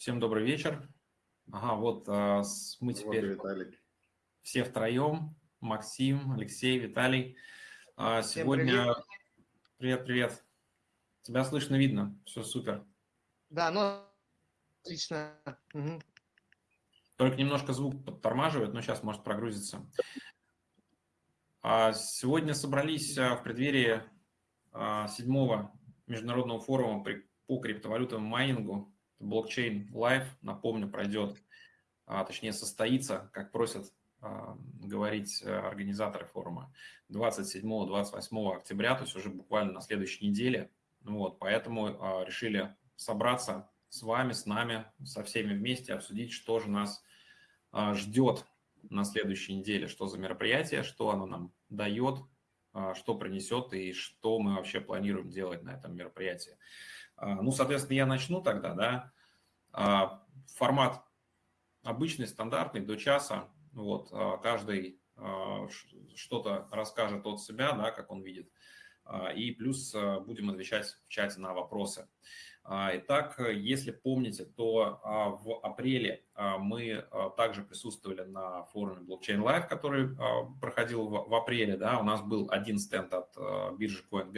Всем добрый вечер. Ага, вот а, мы теперь Виталий. все втроем. Максим, Алексей, Виталий. А, сегодня... Привет, привет. Тебя слышно, видно. Все супер. Да, ну, отлично. Угу. Только немножко звук подтормаживает, но сейчас может прогрузиться. А, сегодня собрались в преддверии седьмого международного форума по криптовалютам майнингу блокчейн Live, напомню, пройдет, а, точнее состоится, как просят а, говорить э, организаторы форума, 27-28 октября, то есть уже буквально на следующей неделе. Вот, поэтому а, решили собраться с вами, с нами, со всеми вместе, обсудить, что же нас ждет на следующей неделе, что за мероприятие, что оно нам дает, что принесет и что мы вообще планируем делать на этом мероприятии. А, ну, соответственно, я начну тогда, да. А, формат обычный, стандартный, до часа. Вот, а, каждый что-то расскажет от себя, да, как он видит. И плюс будем отвечать в чате на вопросы. Итак, если помните, то в апреле мы также присутствовали на форуме Blockchain Live, который проходил в апреле. Да, у нас был один стенд от биржи Coin.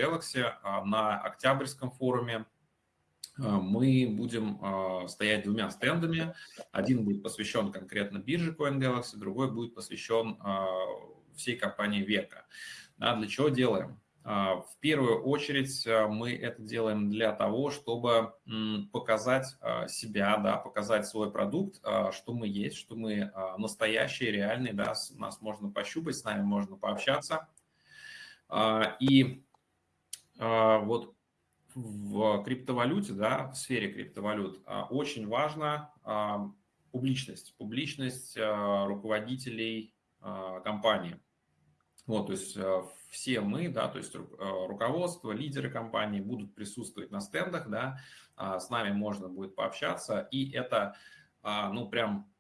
На октябрьском форуме а, мы будем а, стоять двумя стендами. Один будет посвящен конкретно бирже CoinGalaxy, другой будет посвящен а, всей компании Века. Для чего делаем? В первую очередь мы это делаем для того, чтобы показать себя, да, показать свой продукт, что мы есть, что мы настоящие, реальные, да, нас можно пощупать, с нами можно пообщаться. И вот в криптовалюте, да, в сфере криптовалют а, очень важна а, публичность, публичность а, руководителей компании. Вот, то есть все мы, да, то есть руководство, лидеры компании будут присутствовать на стендах, да, с нами можно будет пообщаться, и это, ну, прям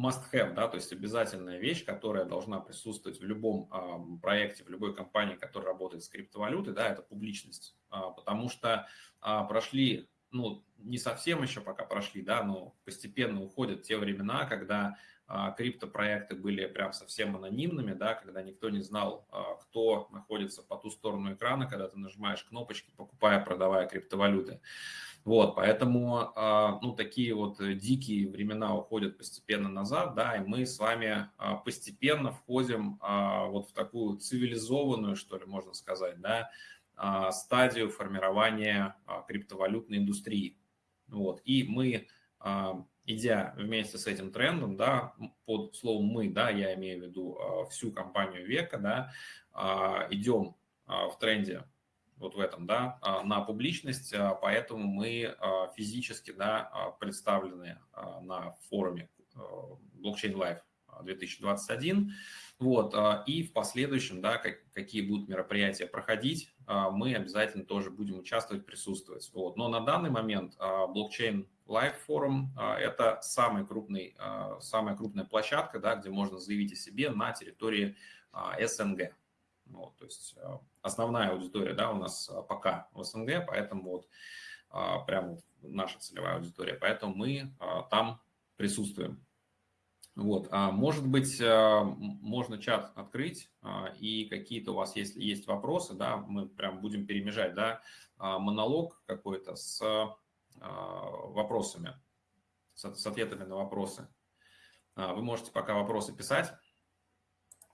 must-have, да, то есть обязательная вещь, которая должна присутствовать в любом а, проекте, в любой компании, которая работает с криптовалютой, да, это публичность, а, потому что а, прошли, ну, не совсем еще пока прошли, да, но постепенно уходят те времена, когда а, криптопроекты были прям совсем анонимными, да, когда никто не знал, а, кто находится по ту сторону экрана, когда ты нажимаешь кнопочки, покупая, продавая криптовалюты. Вот, поэтому, а, ну, такие вот дикие времена уходят постепенно назад, да, и мы с вами а, постепенно входим а, вот в такую цивилизованную, что ли, можно сказать, да, стадию формирования криптовалютной индустрии. Вот, и мы, идя вместе с этим трендом, да, под словом «мы», да, я имею в виду всю компанию века, да, идем в тренде вот в этом, да, а, на публичность, а, поэтому мы а, физически, да, представлены на форуме Blockchain Live 2021, вот, и в последующем, да, какие будут мероприятия проходить, мы обязательно тоже будем участвовать, присутствовать, вот, но на данный момент Blockchain Live форум – это самый крупный, самая крупная площадка, да, где можно заявить о себе на территории СНГ, вот, то есть э, основная аудитория да, у нас э, пока в СНГ, поэтому вот э, прям наша целевая аудитория, поэтому мы там присутствуем. Вот, а может быть, можно чат открыть, и какие-то у вас, если есть вопросы, да, мы прям будем перемежать, да, монолог какой-то с вопросами, с ответами на вопросы. Вы можете пока вопросы писать.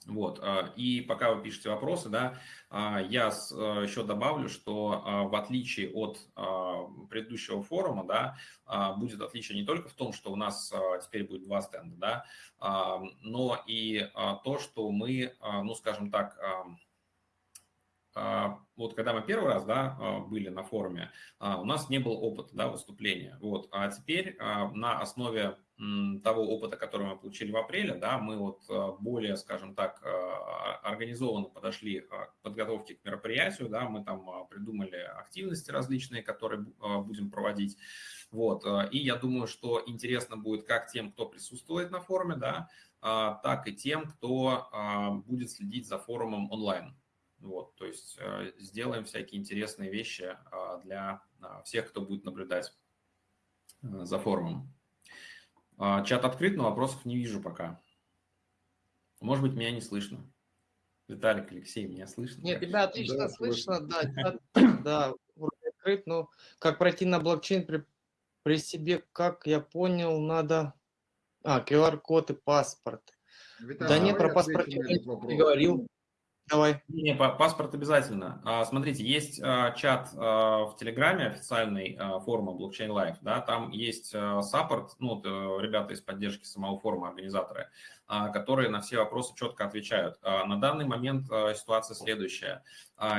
Вот, а, и пока вы пишете вопросы, да, а, я а, еще добавлю, что в отличие от предыдущего форума, да, будет отличие не только в том, что у нас теперь будет два стенда, да, но и то, что мы, ну, скажем так, вот когда мы первый раз да, были на форуме, у нас не было опыта да, выступления. Вот, а теперь на основе того опыта, который мы получили в апреле, да, мы вот более, скажем так, организованно подошли к подготовке к мероприятию, да, мы там придумали активности различные, которые будем проводить, вот, и я думаю, что интересно будет как тем, кто присутствует на форуме, да, так и тем, кто будет следить за форумом онлайн, вот, то есть сделаем всякие интересные вещи для всех, кто будет наблюдать за форумом. А, чат открыт, но вопросов не вижу пока. Может быть, меня не слышно. Виталик, Алексей, меня слышно? Нет, тебя отлично Да, слышно, да, чат, да, открыт, но как пройти на блокчейн при, при себе, как я понял, надо... А, QR-код и паспорт. Виталий, Да не, давай про паспорт я не говорил. Давай. Не, па- паспорт обязательно. А, Смотрите, есть а, чат а, в Телеграме официальный форума Blockchain Live, да, там есть саппорт, ну, э, ребята из поддержки самого форума, организаторы, которые на все вопросы четко отвечают. На данный момент ситуация следующая.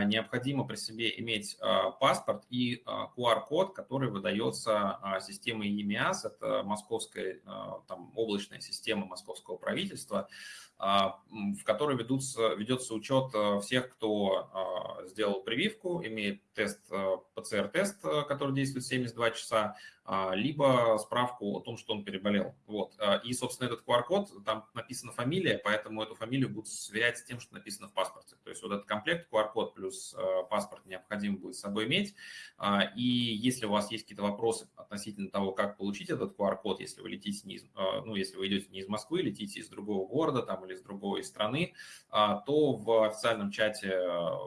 Необходимо при себе иметь паспорт и QR-код, который выдается системой EMIAS, это московская там, облачная система московского правительства, в которой ведутся, ведется учет а, всех, кто а, сделал прививку, имеет тест, а, ПЦР-тест, а, который действует 72 часа, а, либо справку о том, что он переболел. Вот. А, И, собственно, этот QR-код, там написана фамилия, поэтому эту фамилию будут сверять с тем, что написано в паспорте. То есть вот этот комплект QR-код плюс а, паспорт необходимо будет с собой иметь. А, И если у вас есть какие-то вопросы относительно того, как получить этот QR-код, если вы летите не из, а, ну, если вы идете не из Москвы, летите из другого города там, или из другой страны, а, то в официальном чате а,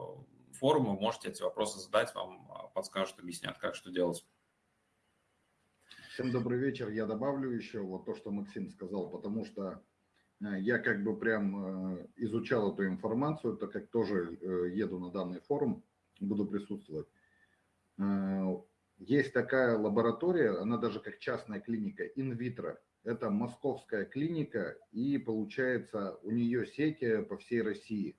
форума можете эти вопросы задать, вам а, подскажут, объяснят, как что делать. Всем добрый вечер. Я добавлю еще вот то, что Максим сказал, потому что э, я как бы прям э, изучал эту информацию, так как тоже э, еду на данный форум, буду присутствовать. Э, Есть такая лаборатория, она даже как частная клиника, инвитро. Это московская клиника, и получается у нее сети по всей России.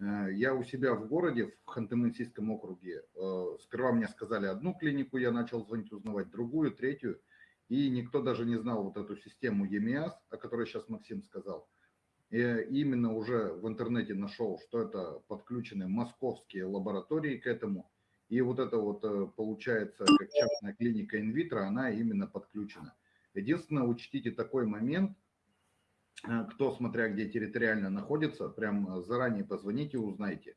Э, Я у себя в городе, в Ханты-Мансийском округе, э, сперва мне сказали одну клинику, я начал звонить, узнавать другую, третью, и никто даже не знал вот эту систему EMIAS, о которой сейчас Максим сказал. И именно уже в интернете нашел, что это подключены московские лаборатории к этому, и вот это вот э, получается, как частная клиника инвитро, она именно подключена. Единственное, учтите такой момент, Э, кто, смотря где территориально находится, прям э, заранее позвоните, узнайте.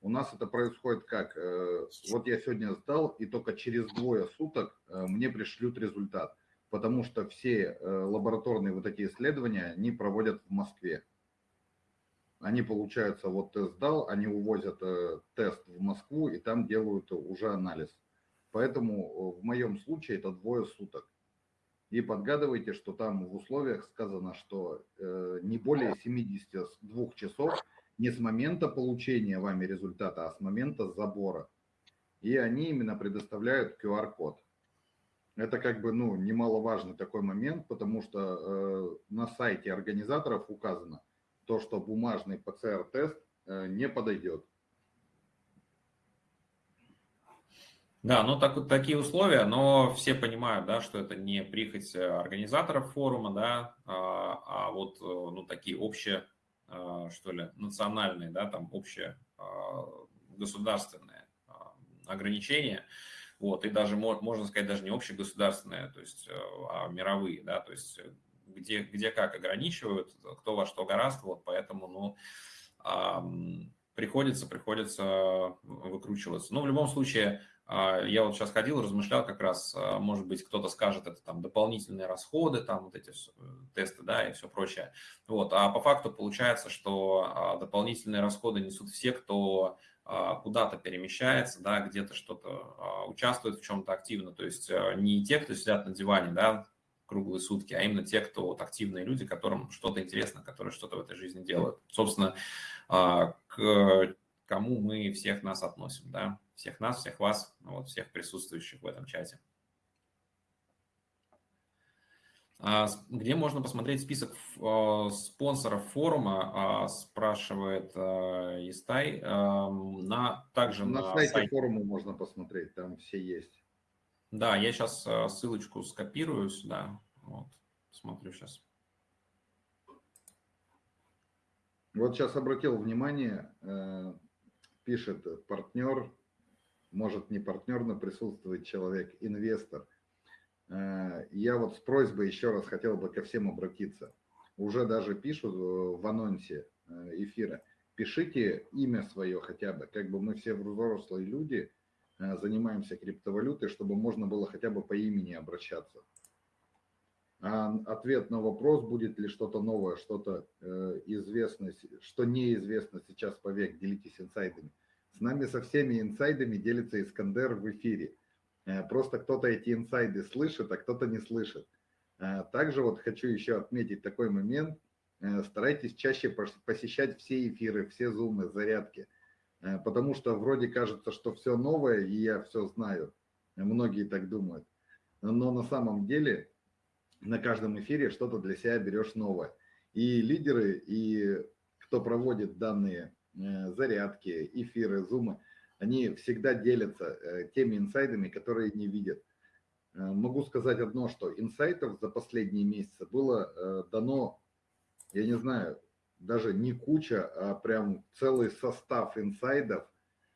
У нас это происходит как? Э, Вот я сегодня сдал, и только через двое суток мне пришлют результат, потому что все лабораторные вот эти исследования, они проводят в Москве. Они, получается, вот ты сдал, они увозят тест в Москву, и там делают уже анализ. Поэтому в моем случае это двое суток и подгадывайте, что там в условиях сказано, что э, не более 72 часов не с момента получения вами результата, а с момента забора. И они именно предоставляют QR-код. Это как бы ну, немаловажный такой момент, потому что э, на сайте организаторов указано то, что бумажный ПЦР-тест э, не подойдет. Да, ну так, вот такие условия, но все понимают, да, что это не прихоть э, организаторов форума, да, а, а вот э, ну, такие общие, а, что ли, национальные, да, там общие а, государственные а, ограничения, вот, и даже, можно сказать, даже не общегосударственные, то есть, э, а мировые, да, то есть где, где как ограничивают, кто во что гораздо, вот поэтому, ну, приходится, приходится выкручиваться. Но в любом случае, я вот сейчас ходил, размышлял как раз, может быть, кто-то скажет, это там дополнительные расходы, там вот эти э, тесты, да, и все прочее. Вот, а по факту получается, что дополнительные расходы несут все, кто куда-то перемещается, да, где-то что-то участвует в чем-то активно, то есть э, не те, кто сидят на диване, да, круглые сутки, а именно те, кто вот активные люди, которым что-то интересно, которые что-то в этой жизни делают. Собственно, к кому мы всех нас относим, да, всех нас, всех вас, вот, всех присутствующих в этом чате. Где можно посмотреть список спонсоров форума, спрашивает Естай. На, также на, на сайте, сайте форума можно посмотреть, там все есть. Да, я сейчас ссылочку скопирую сюда. Вот, смотрю сейчас. Вот сейчас обратил внимание, э, пишет партнер, может не партнер, но присутствует человек, инвестор. Э, я вот с просьбой еще раз хотел бы ко всем обратиться. Уже даже пишут в анонсе эфира, пишите имя свое хотя бы, как бы мы все взрослые люди, занимаемся криптовалютой, чтобы можно было хотя бы по имени обращаться. А ответ на вопрос, будет ли что-то новое, что-то э, известно, что неизвестно сейчас по век, делитесь инсайдами. С нами со всеми инсайдами делится Искандер в эфире. Э, просто кто-то эти инсайды слышит, а кто-то не слышит. Э, также вот хочу еще отметить такой момент. Старайтесь чаще посещать все эфиры, все зумы, зарядки. Потому что вроде кажется, что все новое, и я все знаю. Многие так думают. Но на самом деле на каждом эфире что-то для себя берешь новое. И лидеры, и кто проводит данные э, зарядки, эфиры, зумы, они всегда делятся э, теми инсайдами, которые не видят. Э, могу сказать одно, что инсайтов за последние месяцы было дано, я не знаю, даже не куча, а прям целый состав инсайдов.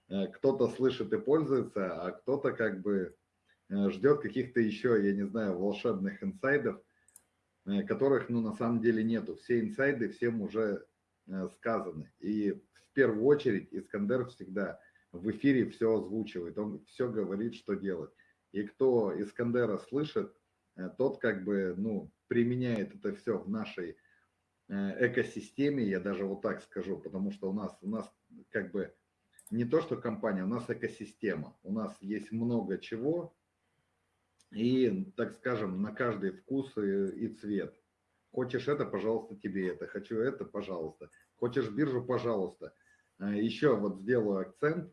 Кто-то слышит и пользуется, а кто-то как бы Э, ждет каких-то еще, я не знаю, волшебных инсайдов, э, которых, ну, на самом деле нету. Все инсайды всем уже э, сказаны. И в первую очередь Искандер всегда в эфире все озвучивает, он все говорит, что делать. И кто Искандера слышит, тот как бы, ну, применяет это все в нашей экосистеме, я даже вот так скажу, потому что у нас, у нас как бы не то, что компания, у нас экосистема, у нас есть много чего, и, так скажем, на каждый вкус и, и цвет. Хочешь это, пожалуйста, тебе это. Хочу это, пожалуйста. Хочешь биржу, пожалуйста. А, Еще вот сделаю акцент.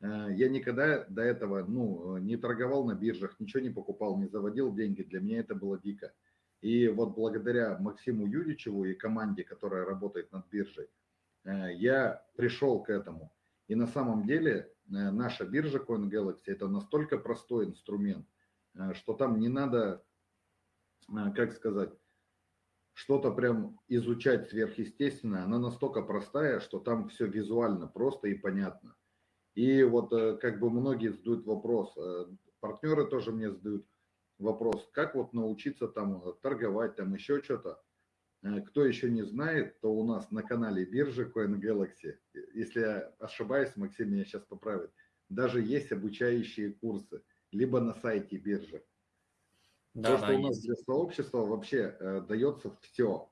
А, я никогда до этого ну, не торговал на биржах, ничего не покупал, не заводил деньги. Для меня это было дико. И вот благодаря Максиму Юричеву и команде, которая работает над биржей, а, я пришел к этому. И на самом деле наша биржа CoinGalaxy – это настолько простой инструмент – Э, что там не надо, э, как сказать, что-то прям изучать сверхъестественное. Она настолько простая, что там все визуально просто и понятно. И вот э, как бы многие задают вопрос, партнеры тоже мне задают вопрос, как вот научиться там торговать, там еще что-то. Кто еще не знает, то у нас на канале биржи CoinGalaxy, если я ошибаюсь, Максим меня сейчас поправит, даже есть обучающие курсы либо на сайте биржи. Да, То, что да, у нас есть. для сообщества вообще э, дается все.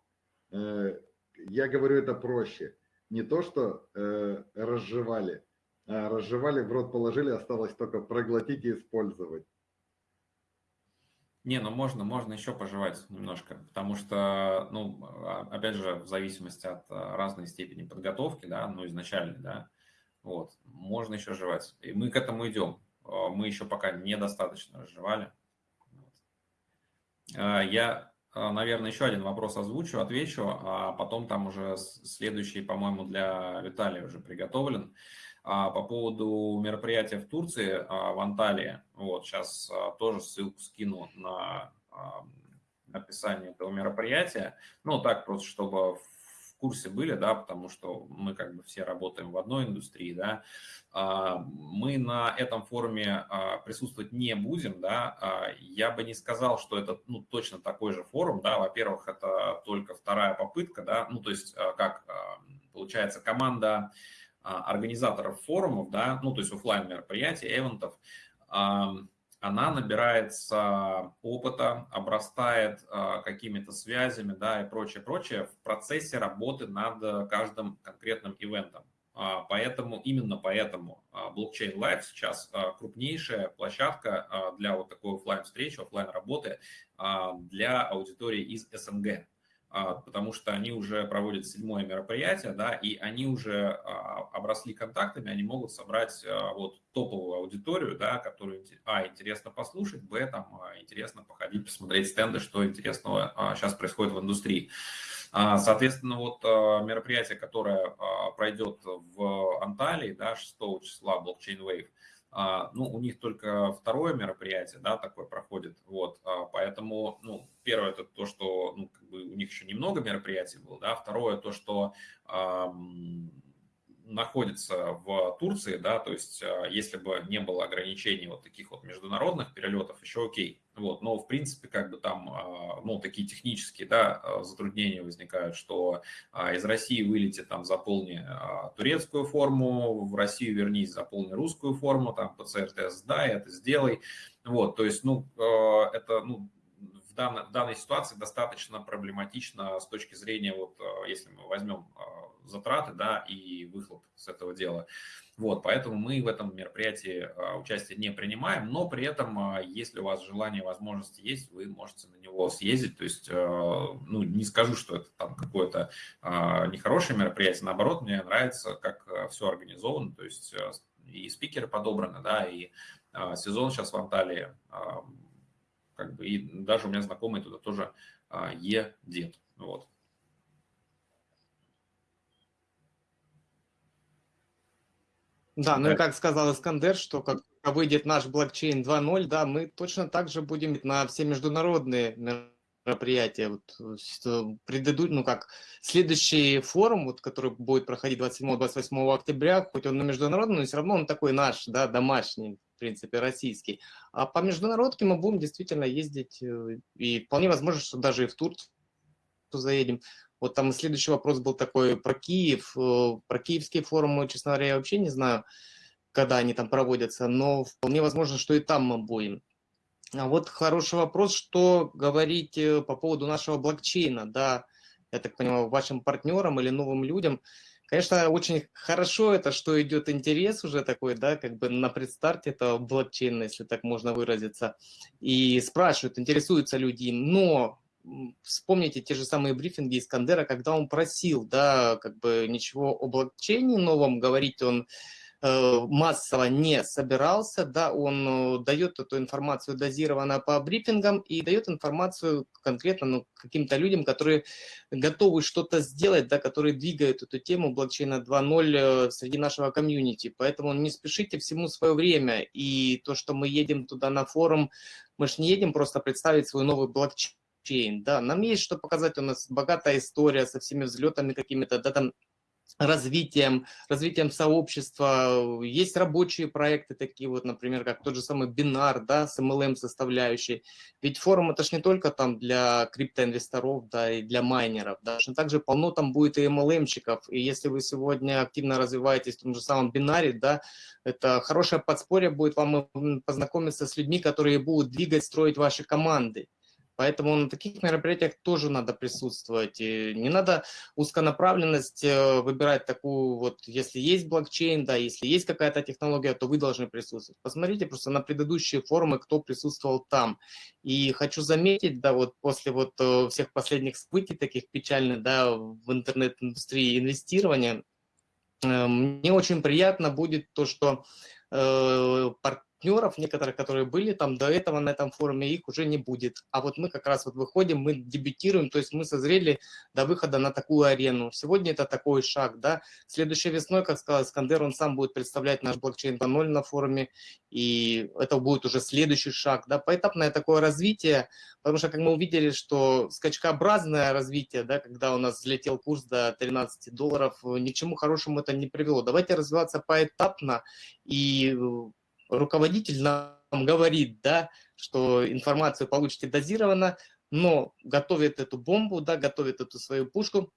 Э, я говорю это проще. Не то, что э, разжевали, а разжевали, в рот положили, осталось только проглотить и использовать. Не, ну можно, можно еще пожевать немножко, потому что, ну, а, опять же, в зависимости от а, разной степени подготовки, да, ну, изначальной, да, вот, можно еще жевать. И мы к этому идем. А, мы еще пока недостаточно разжевали. А, я, а, наверное, еще один вопрос озвучу, отвечу, а потом там уже следующий, по-моему, для Виталия уже приготовлен. По поводу мероприятия в Турции, в Анталии, вот сейчас тоже ссылку скину на описание этого мероприятия. Ну, так просто, чтобы курсе были, да, потому что мы как бы все работаем в одной индустрии, да, а, мы на этом форуме а, присутствовать не будем, да, а, я бы не сказал, что это, ну, точно такой же форум, да, во-первых, это только вторая попытка, да, ну, то есть как получается команда организаторов форумов, да, ну, то есть офлайн мероприятий, эвентов, она набирается опыта, обрастает э, какими-то связями, да, и прочее, прочее в процессе работы над каждым конкретным ивентом. А, поэтому, именно поэтому блокчейн Live сейчас а, крупнейшая площадка а, для вот такой офлайн встречи, офлайн работы для аудитории из СНГ. А, потому что они уже проводят седьмое мероприятие, да, и они уже а, обросли контактами, они могут собрать а, вот топовую аудиторию, да, которую, а, интересно послушать, б, там, интересно походить, посмотреть стенды, что интересного сейчас происходит в индустрии. Соответственно, вот мероприятие, которое пройдет в Анталии, да, 6 числа, Blockchain Wave, ну, у них только второе мероприятие, да, такое проходит, вот, а, поэтому, ну, первое это то, что, ну, как бы у них еще немного мероприятий было, да, второе то, что а, находится в Турции, да, то есть если бы не было ограничений вот таких вот международных перелетов, еще окей, Вот, но, в принципе, как бы там, а, ну, такие технические, да, а, затруднения возникают, что а, из России вылети, там, заполни турецкую форму, в Россию вернись, заполни русскую форму, там, ПЦР-тест сдай, это сделай. Вот, то есть, ну, это, ну, данной, данной ситуации достаточно проблематично с точки зрения, вот, если мы возьмем затраты, да, и выхлоп с этого дела. Вот, поэтому мы в этом мероприятии а, участие не принимаем, но при этом, если у вас желание, возможности есть, вы можете на него съездить. То есть, ну, не скажу, что это там какое-то нехорошее мероприятие, наоборот, мне нравится, как все организовано, то есть и спикеры подобраны, да, и сезон сейчас в Анталии, как бы, и даже у меня знакомый туда тоже едет, вот. Да, ну и как сказал Искандер, что как выйдет наш блокчейн 2.0, да, мы точно так же будем на все международные мероприятия. Вот, предыдут, ну как, следующий форум, вот, который будет проходить 27-28 октября, хоть он на международном, но все равно он такой наш, да, домашний, в принципе, российский. А по международке мы будем действительно ездить, э, и вполне возможно, что даже и в Турцию заедем. Вот там следующий вопрос был такой про Киев, э, про киевские форумы, честно говоря, я вообще не знаю, когда они там проводятся, но вполне возможно, что и там мы будем. А вот хороший вопрос, что говорить э, по поводу нашего блокчейна, да, я так понимаю, вашим партнерам или новым людям. Конечно, очень хорошо это, что идет интерес уже такой, да, как бы на предстарте этого блокчейна, если так можно выразиться, и спрашивают, интересуются люди, но вспомните те же самые брифинги Искандера, когда он просил, да, как бы ничего о блокчейне новом говорить он массово не собирался, да, он э, дает эту информацию дозированно по брифингам и дает информацию конкретно ну, каким-то людям, которые готовы что-то сделать, да, которые двигают эту тему блокчейна 2.0 э, среди нашего комьюнити. Поэтому не спешите всему свое время. И то, что мы едем туда на форум, мы же не едем просто представить свой новый блокчейн, да, нам есть что показать, у нас богатая история со всеми взлетами какими-то, да, там, развитием, развитием сообщества. Есть рабочие проекты такие вот, например, как тот же самый Бинар, да, с MLM составляющей. Ведь форум это же не только там для криптоинвесторов, да, и для майнеров, да, также полно там будет и MLM-щиков. И если вы сегодня активно развиваетесь в том же самом Бинаре, да, это хорошее подспорье будет вам познакомиться с людьми, которые будут двигать, строить ваши команды. Поэтому на таких мероприятиях тоже надо присутствовать. И не надо узконаправленность э, выбирать такую, вот если есть блокчейн, да, если есть какая-то технология, то вы должны присутствовать. Посмотрите просто на предыдущие форумы, кто присутствовал там. И хочу заметить, да, вот после вот э, всех последних событий таких печальных, да, в интернет-индустрии инвестирования, э, мне очень приятно будет то, что партнеров некоторых, которые были там до этого на этом форуме, их уже не будет. А вот мы как раз вот выходим, мы дебютируем, то есть мы созрели до выхода на такую арену. Сегодня это такой шаг, да. Следующей весной, как сказал Скандер, он сам будет представлять наш блокчейн 2.0 на форуме, и это будет уже следующий шаг, да, поэтапное такое развитие, потому что, как мы увидели, что скачкообразное развитие, да, когда у нас взлетел курс до 13 долларов, ни к чему хорошему это не привело. Давайте развиваться поэтапно и руководитель нам говорит, да, что информацию получите дозированно, но готовит эту бомбу, да, готовит эту свою пушку.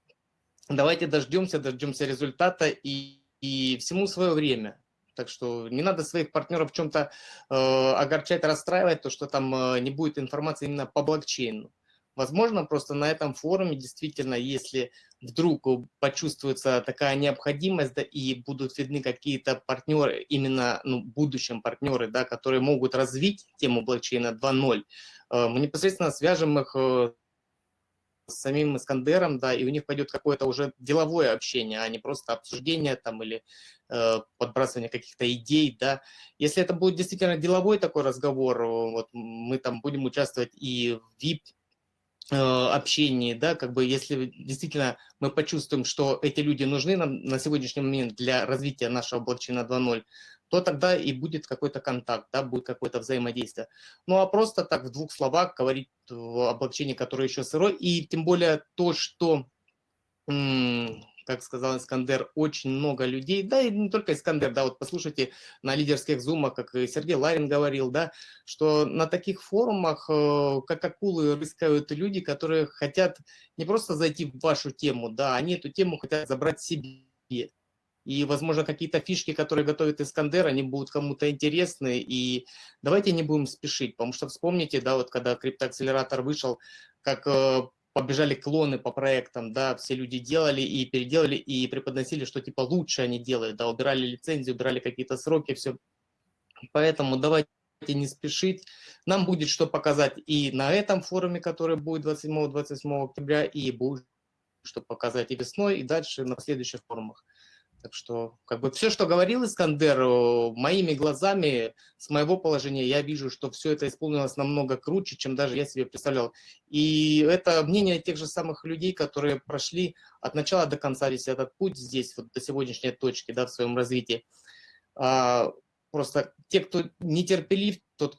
Давайте дождемся, дождемся результата и, и всему свое время. Так что не надо своих партнеров в чем-то э, огорчать, расстраивать, то, что там э, не будет информации именно по блокчейну. Возможно, просто на этом форуме действительно, если вдруг почувствуется такая необходимость, да, и будут видны какие-то партнеры, именно ну, будущем партнеры, да, которые могут развить тему блокчейна 2.0, э, мы непосредственно свяжем их э, с самим Искандером, да, и у них пойдет какое-то уже деловое общение, а не просто обсуждение там или э, подбрасывание каких-то идей, да. Если это будет действительно деловой такой разговор, вот мы там будем участвовать и в VIP Э, общении, да, как бы если действительно мы почувствуем, что эти люди нужны нам на сегодняшний момент для развития нашего блокчейна 2.0, то тогда и будет какой-то контакт, да, будет какое-то взаимодействие. Ну а просто так в двух словах говорить о блокчейне, который еще сырой, и тем более то, что как сказал Искандер, очень много людей, да и не только Искандер, да, вот послушайте на лидерских зумах, как Сергей Ларин говорил, да, что на таких форумах, э, как акулы, рыскают люди, которые хотят не просто зайти в вашу тему, да, они эту тему хотят забрать себе. И, возможно, какие-то фишки, которые готовит Искандер, они будут кому-то интересны. И давайте не будем спешить, потому что вспомните, да, вот когда криптоакселератор вышел, как э, побежали клоны по проектам, да, все люди делали и переделали, и преподносили, что типа лучше они делают, да, убирали лицензию, убирали какие-то сроки, все. Поэтому давайте не спешить. Нам будет что показать и на этом форуме, который будет 27-28 октября, и будет что показать и весной, и дальше на следующих форумах. Так что, как бы, все, что говорил Искандер, моими глазами, с моего положения, я вижу, что все это исполнилось намного круче, чем даже я себе представлял. И это мнение тех же самых людей, которые прошли от начала до конца весь этот путь здесь, вот до сегодняшней точки, да, в своем развитии. А, просто те, кто нетерпелив, тот,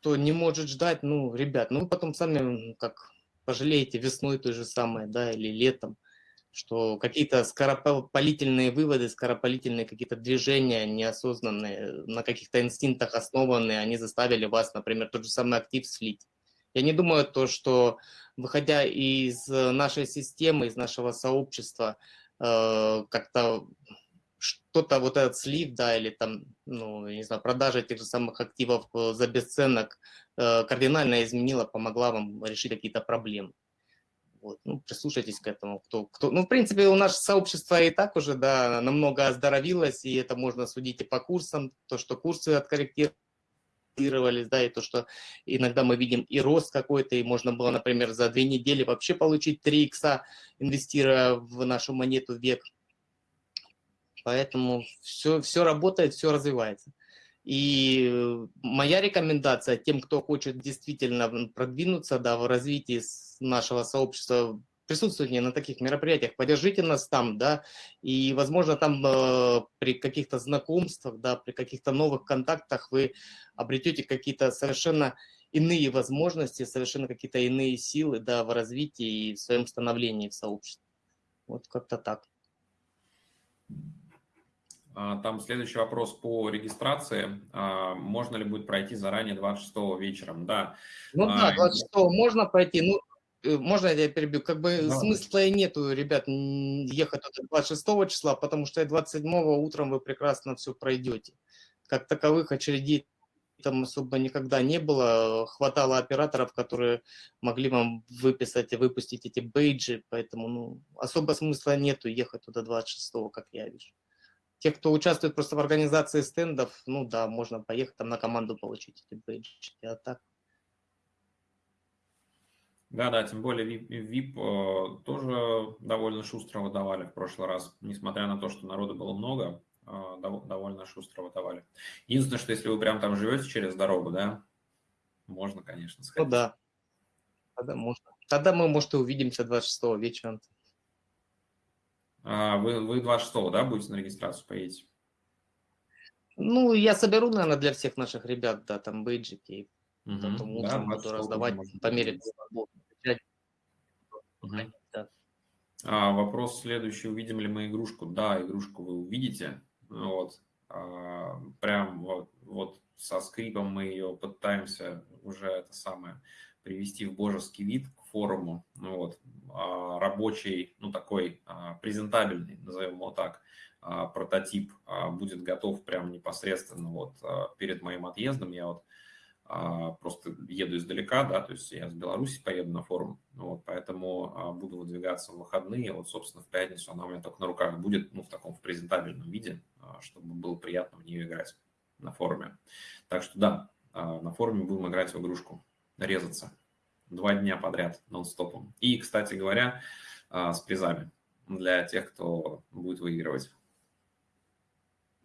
кто не может ждать, ну, ребят, ну, потом сами, как, пожалеете весной той же самой, да, или летом что какие-то скоропалительные выводы, скоропалительные какие-то движения неосознанные, на каких-то инстинктах основанные, они заставили вас, например, тот же самый актив слить. Я не думаю то, что выходя из нашей системы, из нашего сообщества, э, как-то что-то вот этот слив, да, или там, ну, не знаю, продажа тех же самых активов э, за бесценок э, кардинально изменила, помогла вам решить какие-то проблемы. Вот, ну, прислушайтесь к этому. Кто, кто... Ну, в принципе, у нас сообщество и так уже, да, намного оздоровилось, и это можно судить и по курсам, то, что курсы откорректировались, да, и то, что иногда мы видим и рост какой-то, и можно было, например, за две недели вообще получить 3 икса, инвестируя в нашу монету век. Поэтому все, все работает, все развивается. И моя рекомендация тем, кто хочет действительно продвинуться да, в развитии нашего сообщества, присутствуйте на таких мероприятиях, поддержите нас там, да, и, возможно, там э, при каких-то знакомствах, да, при каких-то новых контактах вы обретете какие-то совершенно иные возможности, совершенно какие-то иные силы, да, в развитии и в своем становлении в сообществе. Вот как-то так. А, там следующий вопрос по регистрации. А, можно ли будет пройти заранее 26 вечером? Да. Ну да, 26 можно пройти. Ну, можно я перебью? Как бы да. смысла и нету, ребят, ехать 26 числа, потому что 27 утром вы прекрасно все пройдете. Как таковых очередей там особо никогда не было. Хватало операторов, которые могли вам выписать и выпустить эти бейджи, поэтому ну, особо смысла нету ехать туда 26 как я вижу. Те, кто участвует просто в организации стендов, ну да, можно поехать там на команду получить эти бейджики, а так. Да, да, тем более VIP, VIP э, тоже довольно шустро выдавали в прошлый раз, несмотря на то, что народу было много, э, довольно шустро выдавали. Единственное, что если вы прям там живете через дорогу, да, можно, конечно, сказать. Ну да, тогда можно. Тогда мы, может, и увидимся 26 вечера. А, вы, вы 26 да, будете на регистрацию поедете? Ну, я соберу, наверное, для всех наших ребят, да, там бейджики. Угу, потом утром да, буду раздавать по мере угу. да. а, Вопрос следующий. Увидим ли мы игрушку? Да, игрушку вы увидите. Вот. А, прям вот, вот со скрипом мы ее пытаемся уже это самое привести в божеский вид к форуму, ну вот, а, рабочий, ну такой а, презентабельный, назовем его так, а, прототип будет готов прямо непосредственно вот перед моим отъездом. Я вот просто еду издалека, да, то есть я с Беларуси поеду на форум, вот, поэтому буду выдвигаться в выходные, вот, собственно, в пятницу она у меня только на руках будет, ну, в таком в презентабельном виде, чтобы было приятно в нее играть на форуме. Так что да, на форуме будем играть в игрушку резаться два дня подряд нон-стопом. И, кстати говоря, а, с призами для тех, кто будет выигрывать.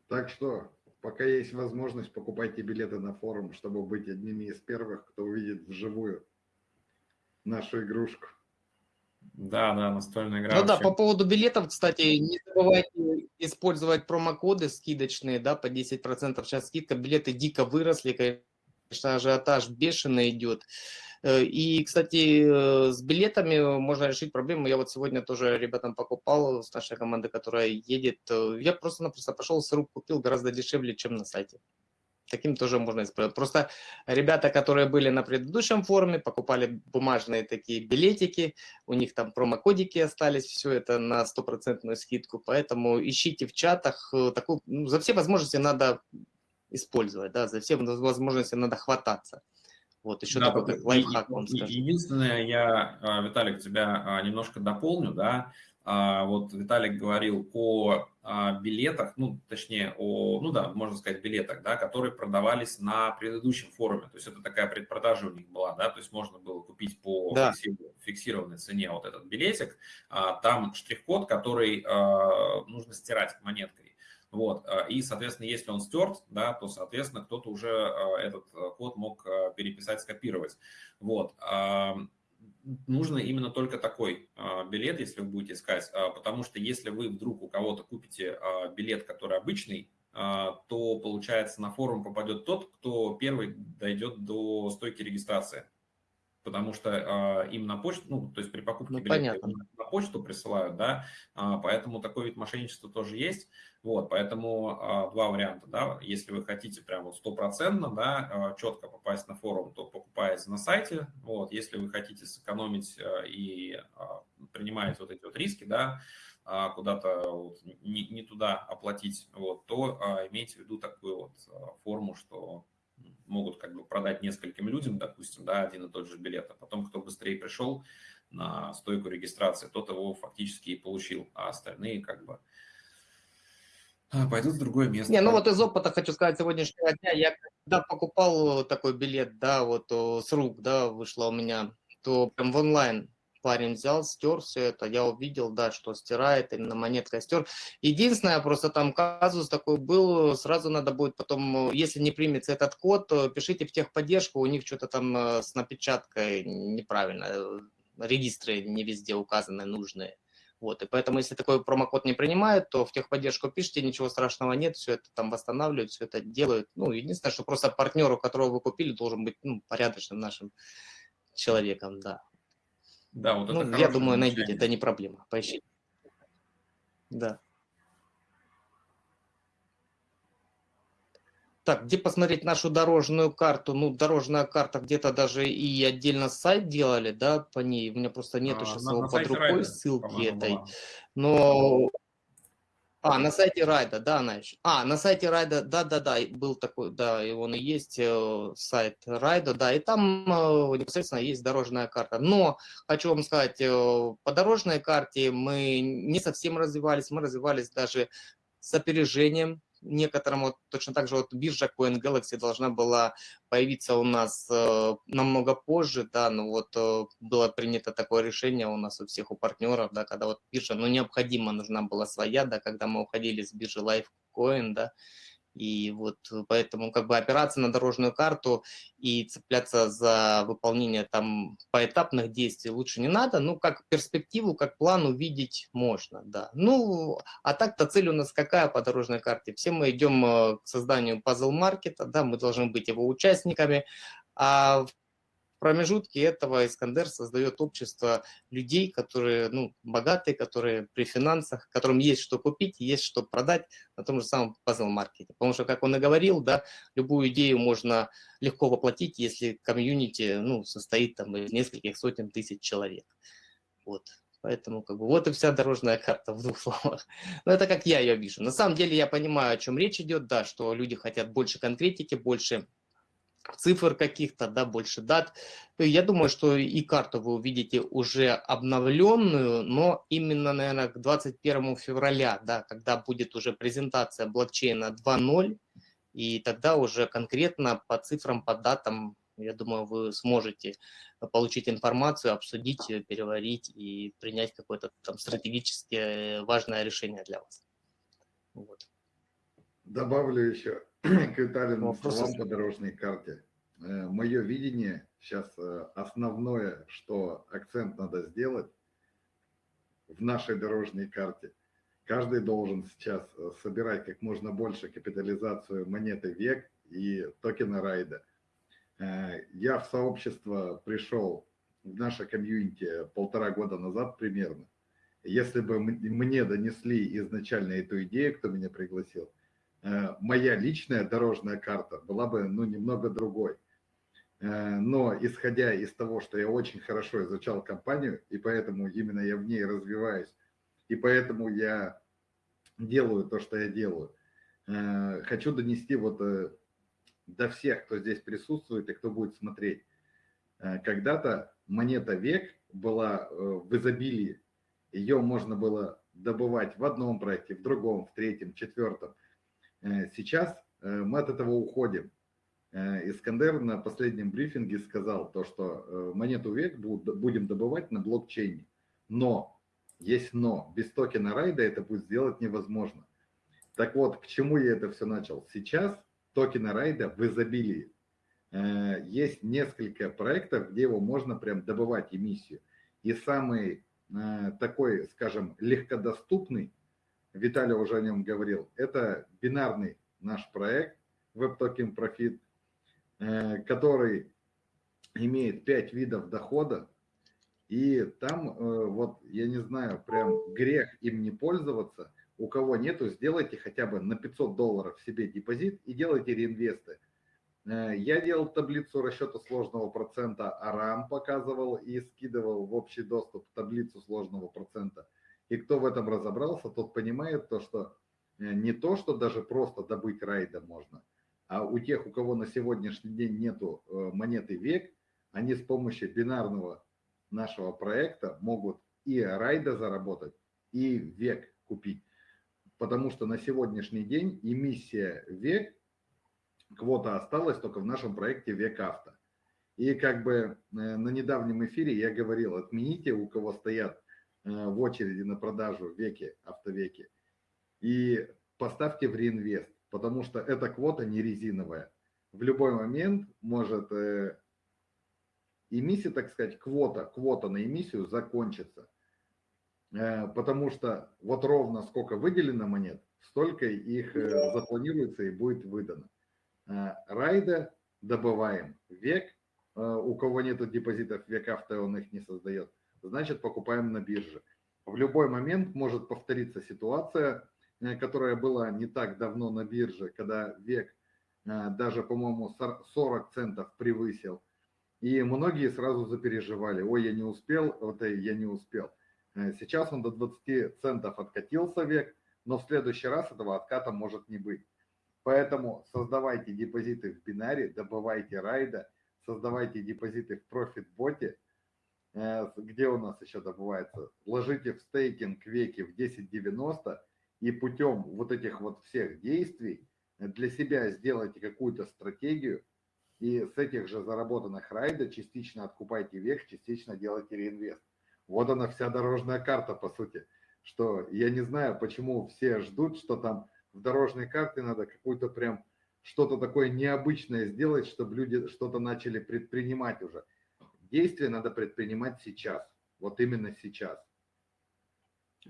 Так что, пока есть возможность, покупайте билеты на форум, чтобы быть одними из первых, кто увидит вживую нашу игрушку. Да, да, настольная игра. Ну вообще. да, по поводу билетов, кстати, не забывайте использовать промокоды скидочные, да, по 10% сейчас скидка. Билеты дико выросли, конечно, ажиотаж бешеный идет. Э, и, кстати, э, с билетами можно решить проблему. Я вот сегодня тоже ребятам покупал с нашей команды, которая едет. Я просто-напросто пошел с рук купил гораздо дешевле, чем на сайте. Таким тоже можно исправить. Просто ребята, которые были на предыдущем форуме, покупали бумажные такие билетики, у них там промокодики остались, все это на стопроцентную скидку, поэтому ищите в чатах. Такую, ну, за все возможности надо использовать, да, за все возможности надо хвататься. Вот, еще да, такой как лайфхак вам скажу. Единственное, я, а, Виталик, тебя а, немножко дополню, да, а, вот Виталик говорил о билетах, ну, точнее, о, ну да, можно сказать, билетах, да, которые продавались на предыдущем форуме. То есть это такая предпродажа у них была, да, то есть можно было купить по да. фиксированной цене вот этот билетик. Там штрих-код, который нужно стирать монеткой. Вот, а, и, соответственно, если он стерт, да, то, соответственно, кто-то уже а, этот а, код мог переписать, скопировать. Вот. Нужно именно только такой билет, если вы будете искать, потому что если вы вдруг у кого-то купите билет, который обычный, то, получается, на форум попадет тот, кто первый дойдет до стойки регистрации потому что э, им на почту, ну, то есть при покупке ну, билета на почту присылают, да, э, поэтому такой вид мошенничества тоже есть, вот, поэтому э, два варианта, да, если вы хотите прям вот стопроцентно, да, э, четко попасть на форум, то покупаете на сайте, вот, если вы хотите сэкономить э, и принимаете вот эти вот риски, да, куда-то вот не, не туда оплатить, вот, то а, имейте в виду такую вот форму, что могут как бы продать нескольким людям, допустим, да, один и тот же билет, а потом кто быстрее пришел на стойку регистрации, тот его фактически и получил, а остальные как бы а, пойдут в другое место. Не, ну вот из опыта хочу сказать сегодняшнего дня, я когда покупал такой билет, да, вот с рук, да, вышло у меня, то прям в онлайн парень взял, стер все это, я увидел, да, что стирает, именно монетка стер. Единственное, просто там казус такой был, сразу надо будет потом, если не примется этот код, пишите в техподдержку, у них что-то там э, с напечаткой неправильно, э, регистры не везде указаны нужные. Вот, и поэтому, если такой промокод не принимают, то в техподдержку пишите, ничего страшного нет, все это там восстанавливают, все это делают. Ну, единственное, что просто партнеру, которого вы купили, должен быть ну, порядочным нашим человеком, да. Да, вот ну, я думаю, найдите, это не проблема. Поищите. Да. Так, где посмотреть нашу дорожную карту? Ну, дорожная карта где-то даже и отдельно сайт делали, да, по ней. У меня просто нету а, сейчас на, его на под рукой Райда, ссылки этой. Была. Но а, на сайте Райда, да, она еще. А, на сайте Райда, да-да-да, был такой, да, и он и есть, э, сайт Райда, да, и там э, непосредственно есть дорожная карта. Но, хочу вам сказать, э, по дорожной карте мы не совсем развивались, мы развивались даже с опережением, некоторым, вот точно так же вот биржа Coin Galaxy должна была появиться у нас э, намного позже, да, но вот э, было принято такое решение у нас у всех, у партнеров, да, когда вот биржа, ну, необходимо нужна была своя, да, когда мы уходили с биржи Lifecoin, да, и вот поэтому как бы опираться на дорожную карту и цепляться за выполнение там поэтапных действий лучше не надо. Ну, как перспективу, как план увидеть можно, да. Ну, а так-то цель у нас какая по дорожной карте? Все мы идем э, к созданию пазл-маркета, да, мы должны быть его участниками, а промежутке этого Искандер создает общество людей, которые ну, богатые, которые при финансах, которым есть что купить, есть что продать на том же самом пазл-маркете. Потому что, как он и говорил, да, любую идею можно легко воплотить, если комьюнити ну, состоит там, из нескольких сотен тысяч человек. Вот. Поэтому как бы вот и вся дорожная карта в двух словах. Но это как я ее вижу. На самом деле я понимаю, о чем речь идет, да, что люди хотят больше конкретики, больше цифр каких-то, да, больше дат. Я думаю, что и карту вы увидите уже обновленную, но именно, наверное, к 21 февраля, да, когда будет уже презентация блокчейна 2.0, и тогда уже конкретно по цифрам, по датам, я думаю, вы сможете получить информацию, обсудить ее, переварить и принять какое-то там стратегически важное решение для вас. Вот. Добавлю еще к Виталину словам по дорожной карте. Э, Мое видение сейчас э, основное, что акцент надо сделать в нашей дорожной карте. Каждый должен сейчас э, собирать как можно больше капитализацию монеты век и токена райда. Я в сообщество пришел в наше комьюнити полтора года назад примерно. Если бы мне донесли изначально эту идею, кто меня пригласил, моя личная дорожная карта была бы ну, немного другой. Э, но исходя из того, что я очень хорошо изучал компанию, и поэтому именно я в ней развиваюсь, и поэтому я делаю то, что я делаю, хочу донести вот до всех, кто здесь присутствует и кто будет смотреть. Э, когда-то монета век была э, в изобилии. Ее можно было добывать в одном проекте, в другом, в третьем, четвертом. Э, сейчас мы от этого уходим. Искандер на последнем брифинге сказал то, что монету век будем добывать на блокчейне. Но, есть но, без токена райда это будет сделать невозможно. Так вот, к чему я это все начал? Сейчас токена райда в изобилии. Э, есть несколько проектов, где его можно прям добывать эмиссию. И самый э, такой, скажем, легкодоступный, Виталий уже о нем говорил, это бинарный наш проект WebToken Profit, э, который имеет 5 видов дохода, и там, вот, я не знаю, прям грех им не пользоваться – у кого нету, сделайте хотя бы на 500 долларов себе депозит и делайте реинвесты. Э, я делал таблицу расчета сложного процента, Арам показывал и скидывал в общий доступ таблицу сложного процента. И кто в этом разобрался, тот понимает то, что э, не то, что даже просто добыть райда можно, а у тех, у кого на сегодняшний день нету э, монеты век, они с помощью бинарного нашего проекта могут и райда заработать, и век купить потому что на сегодняшний день эмиссия ВЕК, квота осталась только в нашем проекте ВЕК Авто. И как бы э, на недавнем эфире я говорил, отмените, у кого стоят в очереди на продажу веки, автовеки, и поставьте в реинвест, потому что эта квота не резиновая. В любой момент может э, эмиссия, так сказать, квота, квота на эмиссию закончится. Э, потому что вот ровно сколько выделено монет, столько их э, запланируется и будет выдано. Э, райда добываем век, у кого нету депозитов век авто, он их не создает, значит покупаем на бирже. В любой момент может повториться ситуация, которая была не так давно на бирже, когда век даже, по-моему, 40 центов превысил. И многие сразу запереживали, ой, я не успел, вот я не успел. Э, сейчас он до 20 центов откатился век, но в следующий раз этого отката может не быть. Поэтому создавайте депозиты в бинаре, добывайте райда, создавайте депозиты в профит-боте, э, где у нас еще добывается, ложите в стейкинг веки в 1090 и путем вот этих вот всех действий для себя сделайте какую-то стратегию и с этих же заработанных райда частично откупайте век, частично делайте реинвест. Вот она вся дорожная карта, по сути. Что я не знаю, почему все ждут, что там в дорожной карте надо какую-то прям что-то такое необычное сделать, чтобы люди что-то начали предпринимать уже. Действие надо предпринимать сейчас, вот именно сейчас.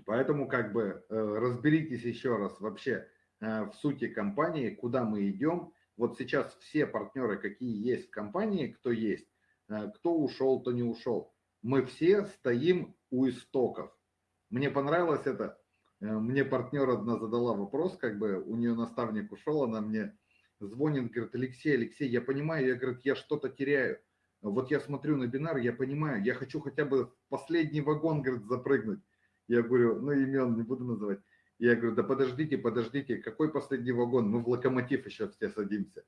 Поэтому как бы э, разберитесь еще раз вообще э, в сути компании, куда мы идем. Вот сейчас все партнеры, какие есть в компании, кто есть, э, кто ушел, кто не ушел мы все стоим у истоков. Мне понравилось это. Мне партнер одна задала вопрос, как бы у нее наставник ушел, она мне звонит, говорит, Алексей, Алексей, я понимаю, я, говорит, я что-то теряю. Вот я смотрю на бинар, я понимаю, я хочу хотя бы последний вагон, говорит, запрыгнуть. Я говорю, ну имен не буду называть. Я говорю, да подождите, подождите, какой последний вагон? Мы в локомотив еще все садимся.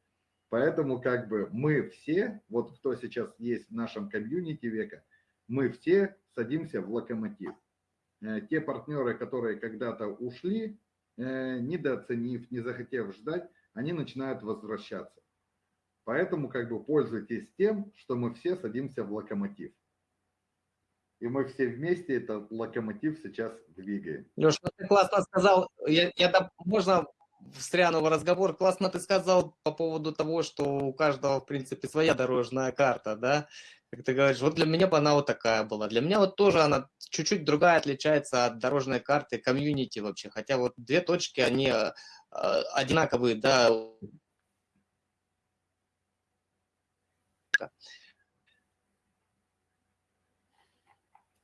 Поэтому как бы мы все, вот кто сейчас есть в нашем комьюнити века, мы все садимся в локомотив. Э, те партнеры, которые когда-то ушли, э, недооценив, не захотев ждать, они начинают возвращаться. Поэтому как бы пользуйтесь тем, что мы все садимся в локомотив. И мы все вместе этот локомотив сейчас двигаем. Леш, ну ты классно сказал. Я, я, можно встряну в разговор. Классно ты сказал по поводу того, что у каждого, в принципе, своя дорожная карта, да? Как ты говоришь, вот для меня бы она вот такая была. Для меня вот тоже она чуть-чуть другая отличается от дорожной карты комьюнити вообще. Хотя вот две точки, они э, одинаковые, да, фишка.